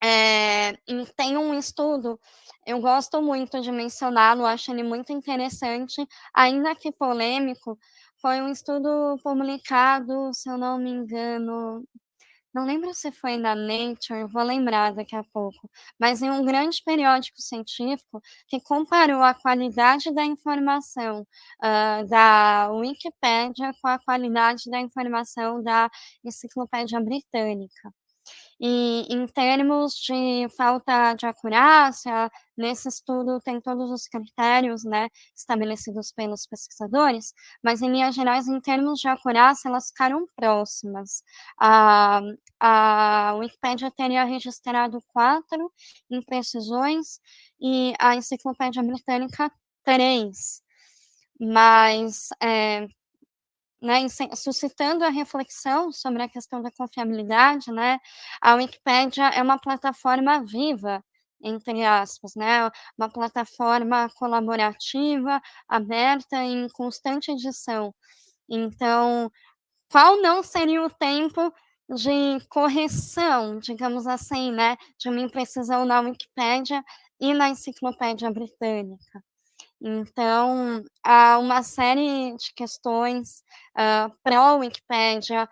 É, tem um estudo, eu gosto muito de mencioná-lo, acho ele muito interessante, ainda que polêmico, foi um estudo publicado, se eu não me engano, não lembro se foi na Nature, vou lembrar daqui a pouco, mas em um grande periódico científico que comparou a qualidade da informação uh, da Wikipédia com a qualidade da informação da Enciclopédia Britânica. E em termos de falta de acurácia, nesse estudo tem todos os critérios né, estabelecidos pelos pesquisadores, mas em linhas gerais, em termos de acurácia, elas ficaram próximas. A, a Wikipédia teria registrado quatro imprecisões e a Enciclopédia Britânica três. Mas é, né, suscitando a reflexão sobre a questão da confiabilidade, né, a Wikipédia é uma plataforma viva, entre aspas, né, uma plataforma colaborativa, aberta em constante edição. Então, qual não seria o tempo de correção, digamos assim, né, de uma imprecisão na Wikipédia e na Enciclopédia Britânica? Então, há uma série de questões uh, pró-Wikipédia,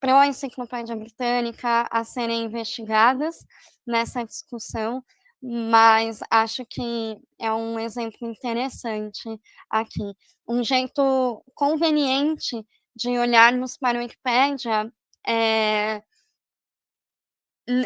pró-Enciclopédia Britânica a serem investigadas nessa discussão, mas acho que é um exemplo interessante aqui. Um jeito conveniente de olharmos para a Wikipédia é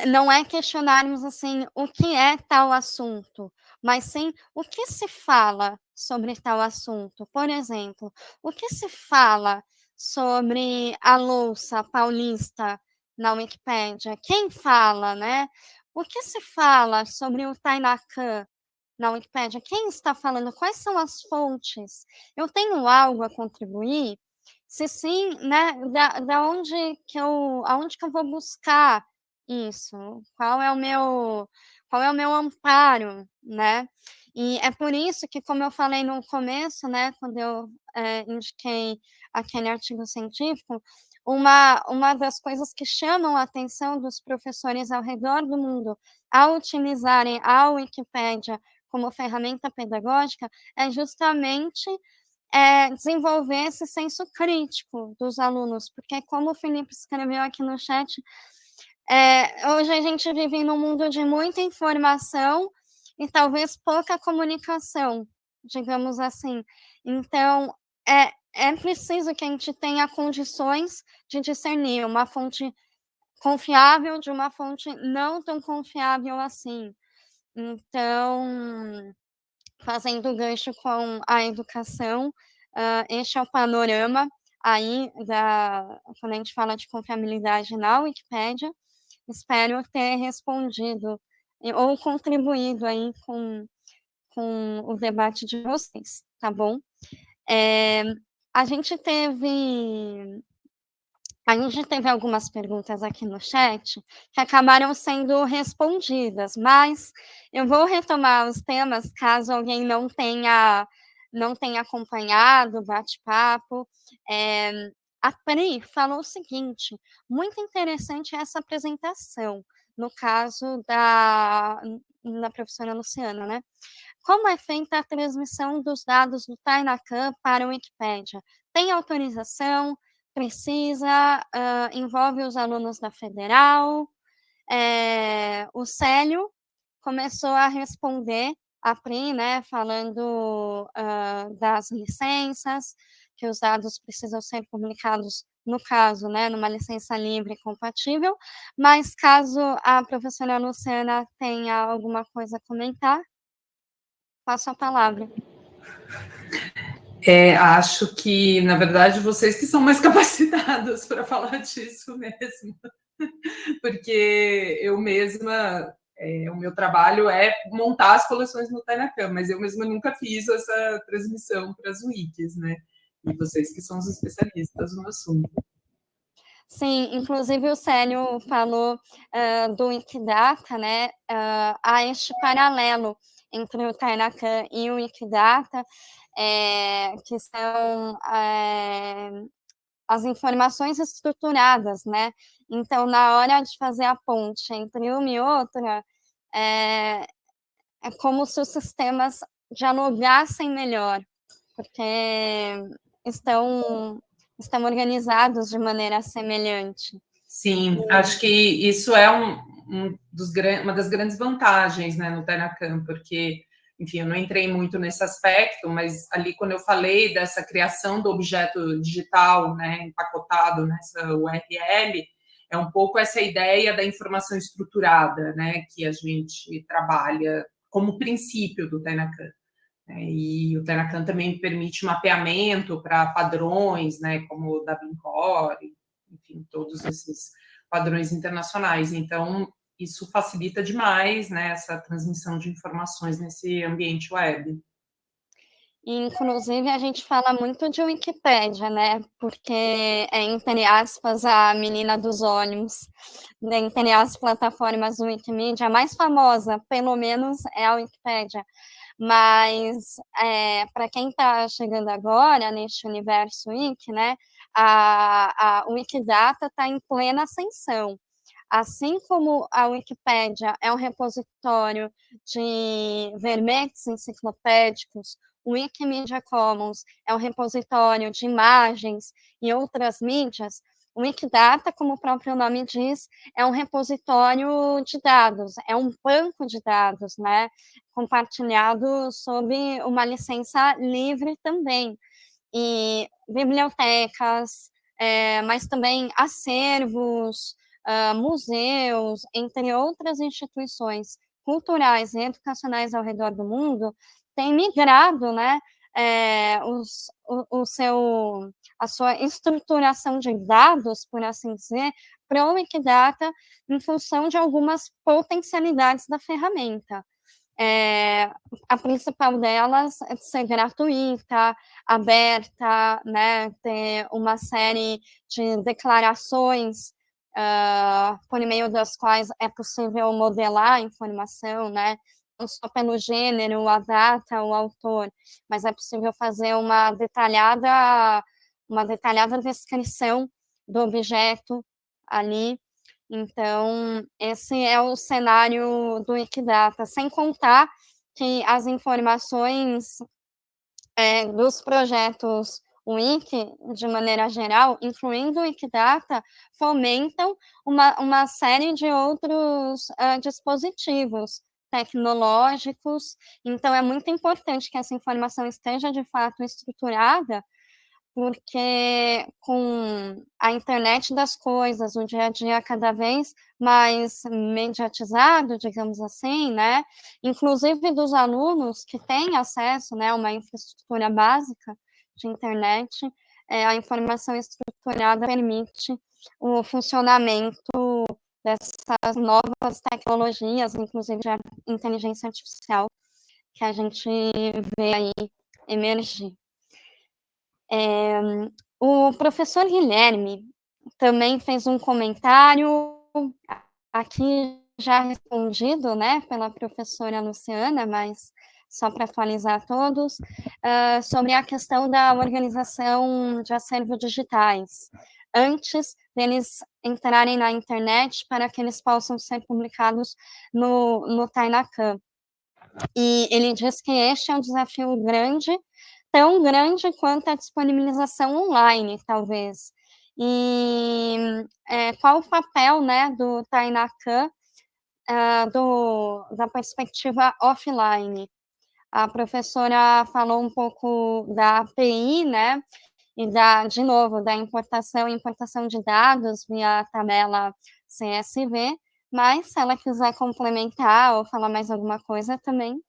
não é questionarmos assim o que é tal assunto, mas sim o que se fala sobre tal assunto. Por exemplo, o que se fala sobre a louça paulista na Wikipédia? Quem fala, né? O que se fala sobre o Tainacan na Wikipédia? Quem está falando? Quais são as fontes? Eu tenho algo a contribuir? Se sim, né, da, da onde que eu, aonde que eu vou buscar isso? Qual é o meu qual é o meu amparo, né? E é por isso que, como eu falei no começo, né, quando eu é, indiquei aquele artigo científico, uma, uma das coisas que chamam a atenção dos professores ao redor do mundo ao utilizarem a Wikipédia como ferramenta pedagógica é justamente é, desenvolver esse senso crítico dos alunos, porque como o Felipe escreveu aqui no chat, é, hoje a gente vive num mundo de muita informação e talvez pouca comunicação, digamos assim. Então, é, é preciso que a gente tenha condições de discernir uma fonte confiável de uma fonte não tão confiável assim. Então, fazendo gancho com a educação, uh, este é o panorama aí da quando a gente fala de confiabilidade na Wikipédia. Espero ter respondido ou contribuído aí com, com o debate de vocês, tá bom? É, a gente teve a gente teve algumas perguntas aqui no chat que acabaram sendo respondidas, mas eu vou retomar os temas caso alguém não tenha não tenha acompanhado o bate-papo. É, a Pri falou o seguinte: muito interessante essa apresentação. no caso da, da professora Luciana, né? Como é feita a transmissão dos dados do Tainacan para o Wikipédia? Tem autorização? Precisa? Uh, envolve os alunos da Federal? É, o Célio começou a responder a PRI, né, falando uh, das licenças, que os dados precisam ser publicados, no caso, né, numa licença livre e compatível, mas caso a professora Luciana tenha alguma coisa a comentar, passo a palavra. É, acho que, na verdade, vocês que são mais capacitados para falar disso mesmo, porque eu mesma é, o meu trabalho é montar as coleções no Tainacam, mas eu mesma nunca fiz essa transmissão para as wikis, né? E vocês que são os especialistas no assunto. Sim, inclusive o Célio falou uh, do Wikidata, né? Uh, há este paralelo entre o Tainacam e o Wikidata, é, que são é, as informações estruturadas, né? Então, na hora de fazer a ponte entre uma e outra, é, é como se os sistemas dialogassem melhor, porque estão, estão organizados de maneira semelhante. Sim, acho que isso é um, um dos, uma das grandes vantagens né, no Tenacam, porque enfim, eu não entrei muito nesse aspecto, mas ali quando eu falei dessa criação do objeto digital, né, empacotado nessa URL, é um pouco essa ideia da informação estruturada, né, que a gente trabalha como princípio do Tenacan. Né, e o Tenacan também permite mapeamento para padrões, né, como o da Core, enfim, todos esses padrões internacionais. Então, isso facilita demais né, essa transmissão de informações nesse ambiente web. Inclusive, a gente fala muito de Wikipédia, né? Porque é, entre aspas, a menina dos olhos. Entre as plataformas Wikimedia, a mais famosa, pelo menos, é a Wikipédia. Mas, é, para quem está chegando agora neste universo Wiki, né? A, a Wikidata está em plena ascensão. Assim como a Wikipédia é um repositório de verbetes enciclopédicos, o Wikimedia Commons é um repositório de imagens e outras mídias, o Wikidata, como o próprio nome diz, é um repositório de dados, é um banco de dados, né, compartilhado sob uma licença livre também. E bibliotecas, é, mas também acervos, uh, museus, entre outras instituições culturais e educacionais ao redor do mundo, têm migrado, né, é, os, o, o, seu, a sua estruturação de dados, por assim dizer, para o Wikidata em função de algumas potencialidades da ferramenta. É, a principal delas é ser gratuita, aberta, né, ter uma série de declarações uh, por meio das quais é possível modelar a informação, né? Não só pelo gênero, a data, o autor, mas é possível fazer uma detalhada, uma detalhada descrição do objeto ali. Então, esse é o cenário do Wikidata, sem contar que as informações é, dos projetos Wiki, de maneira geral, incluindo o Wikidata, fomentam uma, uma série de outros uh, dispositivos tecnológicos. Então, é muito importante que essa informação esteja, de fato, estruturada, porque com a internet das coisas, o dia a dia cada vez mais mediatizado, digamos assim, né? Inclusive dos alunos que têm acesso, né, a uma infraestrutura básica, de internet, é, a informação estruturada permite o funcionamento dessas novas tecnologias, inclusive de inteligência artificial, que a gente vê aí emergir. É, o professor Guilherme também fez um comentário, aqui já respondido, né, pela professora Luciana, mas só para atualizar todos, uh, sobre a questão da organização de acervos digitais. antes deles entrarem na internet para que eles possam ser publicados no, no Tainacan. E ele diz que este é um desafio grande, tão grande quanto a disponibilização online, talvez. E é, qual o papel né, do Tainacan uh, do, da perspectiva offline? A professora falou um pouco da API, né? E da, de novo, da importação e importação de dados via tabela CSV, mas se ela quiser complementar ou falar mais alguma coisa também.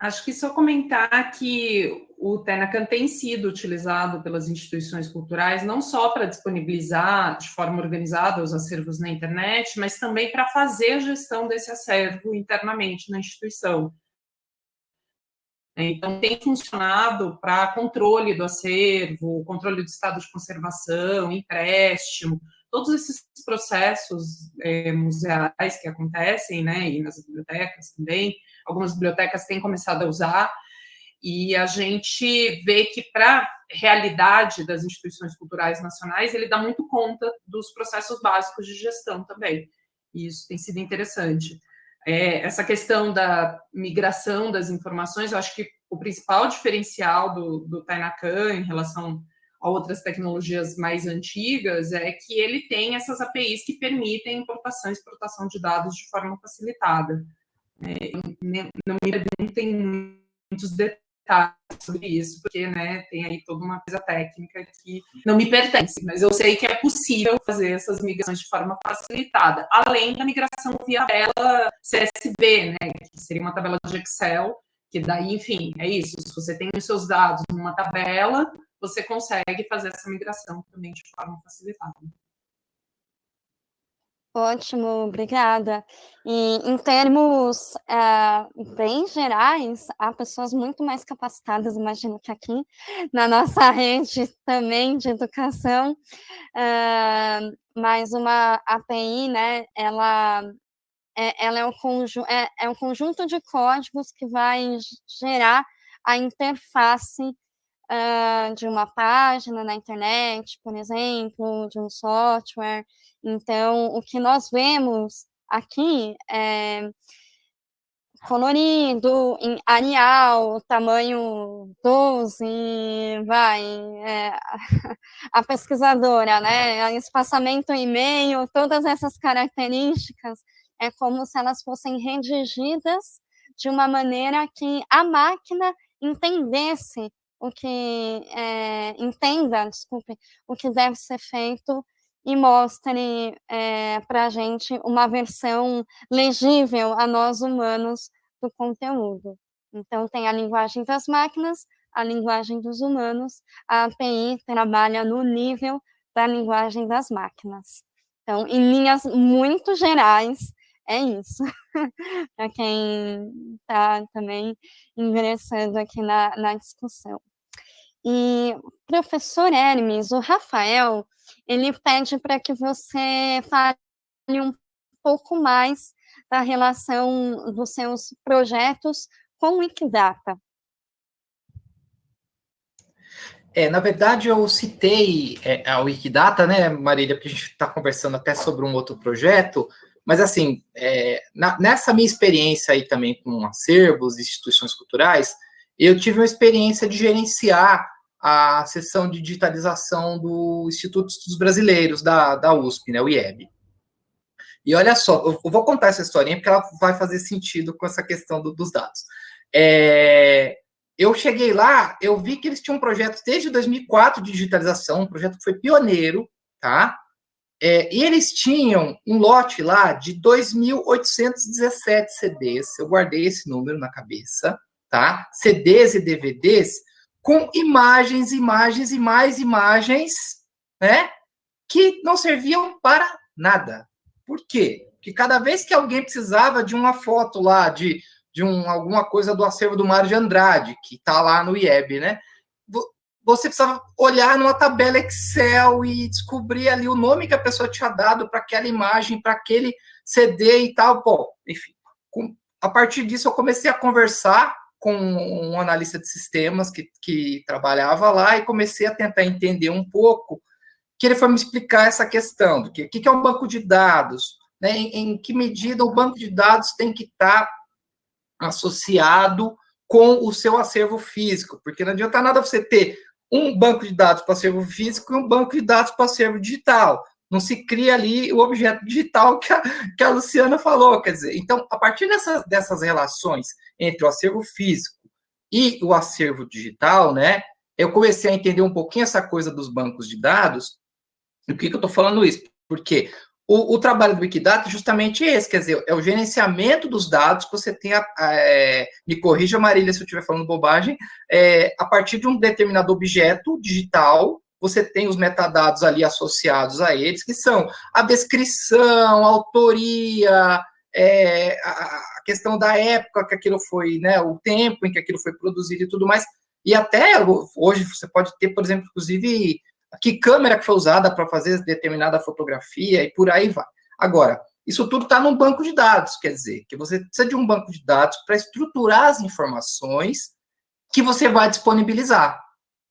Acho que só comentar que o Tenacan tem sido utilizado pelas instituições culturais não só para disponibilizar de forma organizada os acervos na internet, mas também para fazer a gestão desse acervo internamente na instituição. Então, tem funcionado para controle do acervo, controle do estado de conservação, empréstimo, todos esses processos é, museais que acontecem, né, e nas bibliotecas também, algumas bibliotecas têm começado a usar, e a gente vê que para a realidade das instituições culturais nacionais, ele dá muito conta dos processos básicos de gestão também, e isso tem sido interessante. É, essa questão da migração das informações, eu acho que o principal diferencial do, do Tainacan em relação a outras tecnologias mais antigas é que ele tem essas APIs que permitem importação e exportação de dados de forma facilitada. É, não me tem muitos detalhes sobre isso, porque né, tem aí toda uma coisa técnica que não me pertence, mas eu sei que é possível fazer essas migrações de forma facilitada, além da migração via tabela CSV, né, que seria uma tabela de Excel, que daí, enfim, é isso, se você tem os seus dados numa tabela, você consegue fazer essa migração também de forma facilitada. Ótimo, obrigada. E em termos uh, bem gerais, há pessoas muito mais capacitadas, imagino que aqui, na nossa rede também de educação, uh, mas uma API, né, ela, é, ela é, é, é um conjunto de códigos que vai gerar a interface uh, de uma página na internet, por exemplo, de um software. Então, o que nós vemos aqui é colorido, em Arial, tamanho 12, vai, é, a pesquisadora, né, espaçamento e-mail, todas essas características, é como se elas fossem redigidas de uma maneira que a máquina entendesse o que é, entenda, desculpe, o que deve ser feito e mostre é, para a gente uma versão legível a nós humanos do conteúdo. Então, tem a linguagem das máquinas, a linguagem dos humanos, a API trabalha no nível da linguagem das máquinas. Então, em linhas muito gerais, é isso. para quem está também ingressando aqui na, na discussão. E, professor Hermes, o Rafael, ele pede para que você fale um pouco mais da relação dos seus projetos com o Wikidata. É, na verdade, eu citei é, a Wikidata, né, Marília, porque a gente está conversando até sobre um outro projeto, mas, assim, é, na, nessa minha experiência aí também com acervos, instituições culturais, eu tive uma experiência de gerenciar a sessão de digitalização do Instituto dos Brasileiros, da, da USP, né, o IEB. E olha só, eu vou contar essa historinha porque ela vai fazer sentido com essa questão do, dos dados. É, eu cheguei lá, eu vi que eles tinham um projeto desde 2004 de digitalização, um projeto que foi pioneiro, tá? É, e eles tinham um lote lá de 2.817 CDs, eu guardei esse número na cabeça, tá? CDs e DVDs com imagens, imagens e mais imagens, né? Que não serviam para nada. Por quê? Porque cada vez que alguém precisava de uma foto lá, de, de um, alguma coisa do acervo do Mário de Andrade, que está lá no IEB, né? Você precisava olhar numa tabela Excel e descobrir ali o nome que a pessoa tinha dado para aquela imagem, para aquele CD e tal. Bom, enfim, com, a partir disso eu comecei a conversar com um analista de sistemas que, que trabalhava lá e comecei a tentar entender um pouco, que ele foi me explicar essa questão do que, que é um banco de dados, né, em, em, que medida o banco de dados tem que estar associado com o seu acervo físico, porque não adianta nada você ter um banco de dados para acervo físico e um banco de dados para acervo digital. Não se cria ali o objeto digital que a, que a Luciana falou, quer dizer, então, a partir dessas, dessas relações entre o acervo físico e o acervo digital, né, eu comecei a entender um pouquinho essa coisa dos bancos de dados. E por que, que eu estou falando isso? Porque o, o, trabalho do Wikidata é justamente esse, quer dizer, é o gerenciamento dos dados que você tem, a, a, é, me corrija, Marília, se eu estiver falando bobagem, é, a partir de um determinado objeto digital, você tem os metadados ali associados a eles, que são a descrição, a autoria, é, a, questão da época que aquilo foi, né, o tempo em que aquilo foi produzido e tudo mais. E até hoje você pode ter, por exemplo, inclusive, que câmera que foi usada para fazer determinada fotografia e por aí vai. Agora, isso tudo está num banco de dados, quer dizer, que você precisa de um banco de dados para estruturar as informações que você vai disponibilizar.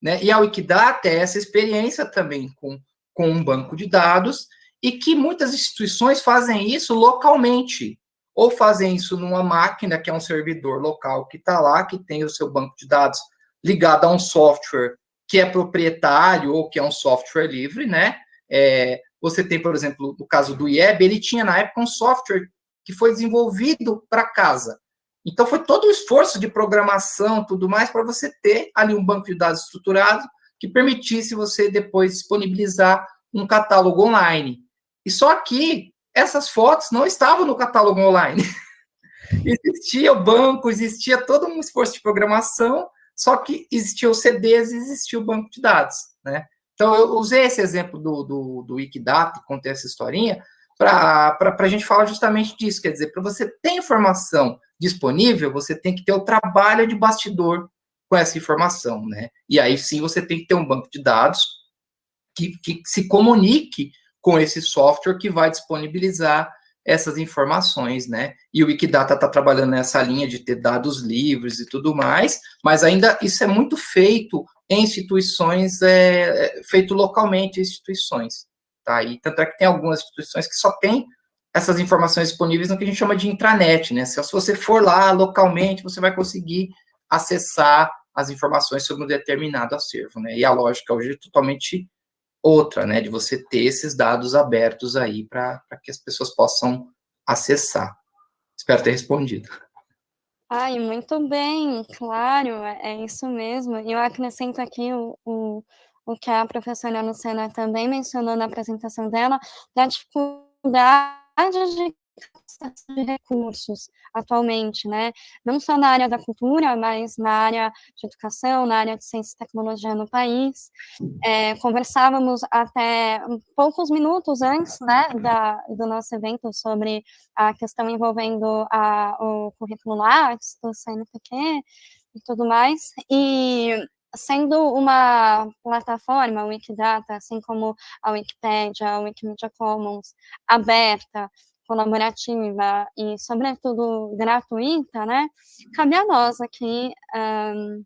Né? E a Wikidata é essa experiência também com, com um banco de dados e que muitas instituições fazem isso localmente, ou fazem isso numa máquina, que é um servidor local que está lá, que tem o seu banco de dados ligado a um software que é proprietário ou que é um software livre, né? É, você tem, por exemplo, no caso do IEB, ele tinha na época um software que foi desenvolvido para casa. Então, foi todo o esforço de programação, tudo mais, para você ter ali um banco de dados estruturado que permitisse você depois disponibilizar um catálogo online. E só que essas fotos não estavam no catálogo online. existia o banco, existia todo um esforço de programação, só que existia os CDs e existia o banco de dados, né? Então, eu usei esse exemplo do, do, do Wikidata, contei essa historinha, para a gente falar justamente disso, quer dizer, para você ter informação disponível, você tem que ter o trabalho de bastidor com essa informação, né? E aí sim você tem que ter um banco de dados que, que se comunique com esse software que vai disponibilizar essas informações, né? E o Wikidata está trabalhando nessa linha de ter dados livres e tudo mais, mas ainda isso é muito feito em instituições, é, é feito localmente em instituições, tá? E tanto é que tem algumas instituições que só tem essas informações disponíveis no que a gente chama de intranet, né? Se você for lá localmente, você vai conseguir acessar as informações sobre um determinado acervo, né? E a lógica hoje é totalmente outra, né? De você ter esses dados abertos aí para que as pessoas possam acessar. Espero ter respondido. Ai, muito bem, claro, é, é isso mesmo. E eu acrescento aqui o, o, o que a professora Luciana também mencionou na apresentação dela, da dificuldade de de recursos atualmente, né? Não só na área da cultura, mas na área de educação, na área de ciência e tecnologia no país. É, conversávamos até poucos minutos antes, né, da, do nosso evento sobre a questão envolvendo a, o currículo Lattes, do CNPq e tudo mais, e sendo uma plataforma, Wikidata, assim como a Wikipédia, a Wikimedia Commons, aberta, colaborativa e, sobretudo, gratuita, né, cabe a nós aqui um,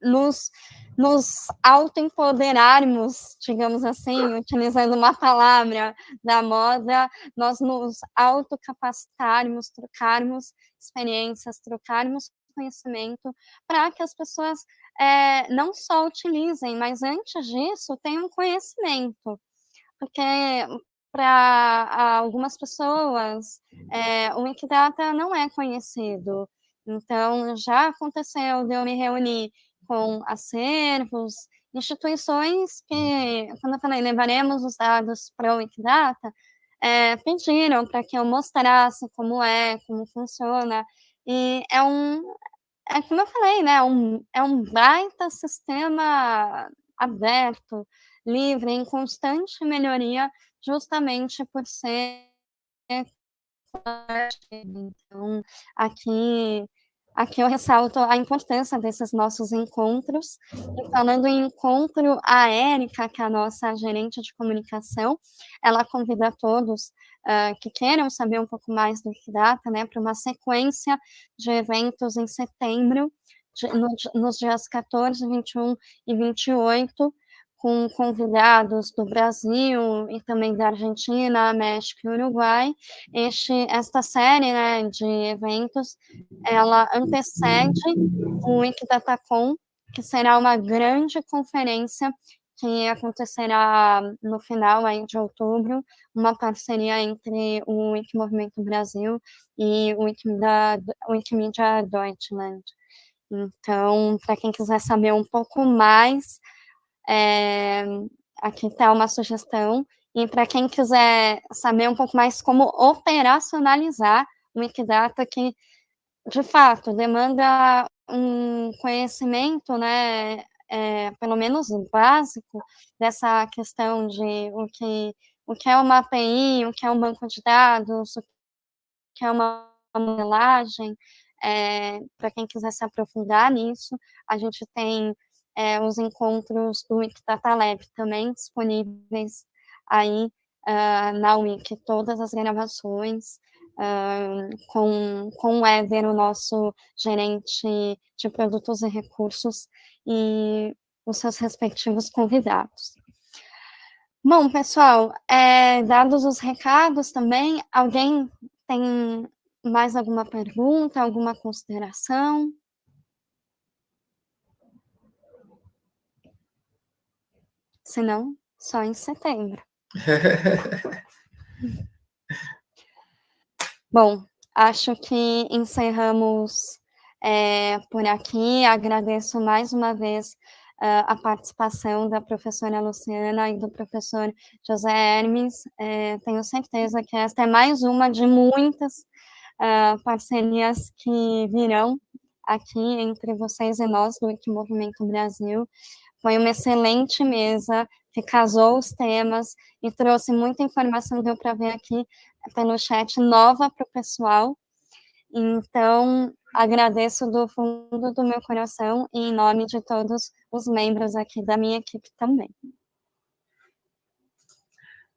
nos, nos autoempoderarmos, digamos assim, utilizando uma palavra da moda, nós nos autocapacitarmos, trocarmos experiências, trocarmos conhecimento para que as pessoas é, não só utilizem, mas antes disso tenham conhecimento. Porque para algumas pessoas, é, o Wikidata não é conhecido. Então, já aconteceu de eu me reunir com acervos, instituições que, quando eu falei, levaremos os dados para o Wikidata, é, pediram para que eu mostrasse como é, como funciona, e é um, é como eu falei, né, um, é um baita sistema aberto, livre, em constante melhoria, justamente por ser então aqui aqui eu ressalto a importância desses nossos encontros, e falando em encontro, a Érica, que é a nossa gerente de comunicação, ela convida todos uh, que queiram saber um pouco mais do Wikidata, né, para uma sequência de eventos em setembro, de, no, nos dias 14, 21 e 28, com convidados do Brasil e também da Argentina, México e Uruguai. Este, esta série né, de eventos, ela antecede o Wikidatacon, que será uma grande conferência que acontecerá no final aí de outubro, uma parceria entre o Wikimovimento Brasil e o Wikimedia, Wikimedia Deutschland. Então, para quem quiser saber um pouco mais, é, aqui está uma sugestão. E para quem quiser saber um pouco mais como operacionalizar o Wikidata, que de fato demanda um conhecimento, né, é, pelo menos básico, dessa questão de o que, o que é uma API, o que é um banco de dados, o que é uma modelagem, é, para quem quiser se aprofundar nisso, a gente tem é, os encontros do Wikidata Lab também disponíveis aí uh, na Wiki, todas as gravações, uh, com, com o Éder, o nosso gerente de produtos e recursos, e os seus respectivos convidados. Bom, pessoal, é, dados os recados também, alguém tem mais alguma pergunta, alguma consideração? Se não, só em setembro. Bom, acho que encerramos é, por aqui. Agradeço mais uma vez uh, a participação da professora Luciana e do professor José Hermes. É, tenho certeza que esta é mais uma de muitas uh, parcerias que virão aqui entre vocês e nós do Equimovimento Brasil. Foi uma excelente mesa, que casou os temas e trouxe muita informação, deu para ver aqui pelo chat, nova para o pessoal. Então, agradeço do fundo do meu coração e em nome de todos os membros aqui da minha equipe também.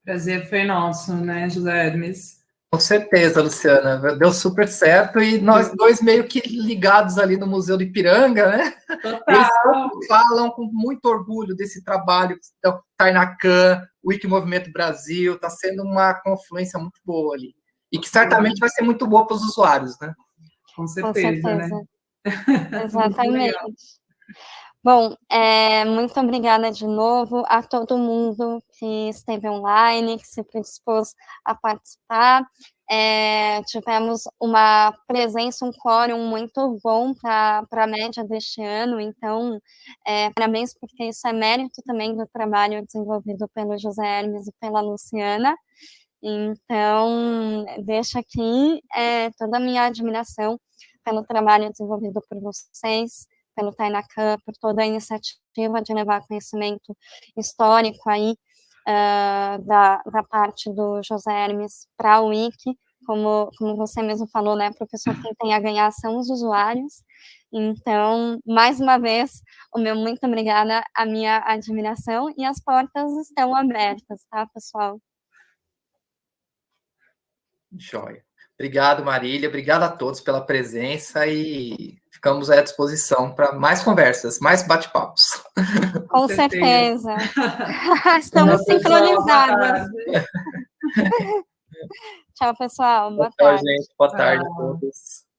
Prazer foi nosso, né, José Hermes? Com certeza, Luciana, deu super certo e nós dois meio que ligados ali no Museu do Ipiranga, né? Total. Eles falam com muito orgulho desse trabalho então, Tainacan, Wiki Movimento Brasil, está sendo uma confluência muito boa ali. E que certamente vai ser muito boa para os usuários, né? Com certeza, Com certeza. né? Exatamente. Bom, é, muito obrigada de novo a todo mundo que esteve online, que se predispôs a participar. É, tivemos uma presença, um quórum muito bom para a média deste ano, então, é, parabéns, porque isso é mérito também do trabalho desenvolvido pelo José Hermes e pela Luciana. Então, deixo aqui é, toda a minha admiração pelo trabalho desenvolvido por vocês, pelo Tainacan, por toda a iniciativa de levar conhecimento histórico aí uh, da, da parte do José Hermes para o Wiki, como, como você mesmo falou, né, professor, quem tem a ganhar são os usuários, então, mais uma vez, o meu muito obrigada, a minha admiração, e as portas estão abertas, tá, pessoal? Joia. Obrigado, Marília, obrigado a todos pela presença e ficamos à disposição para mais conversas, mais bate-papos. Com certeza. Estamos sincronizadas. Tchau, pessoal. Boa, Boa tarde. tarde. gente. Boa tarde a todos.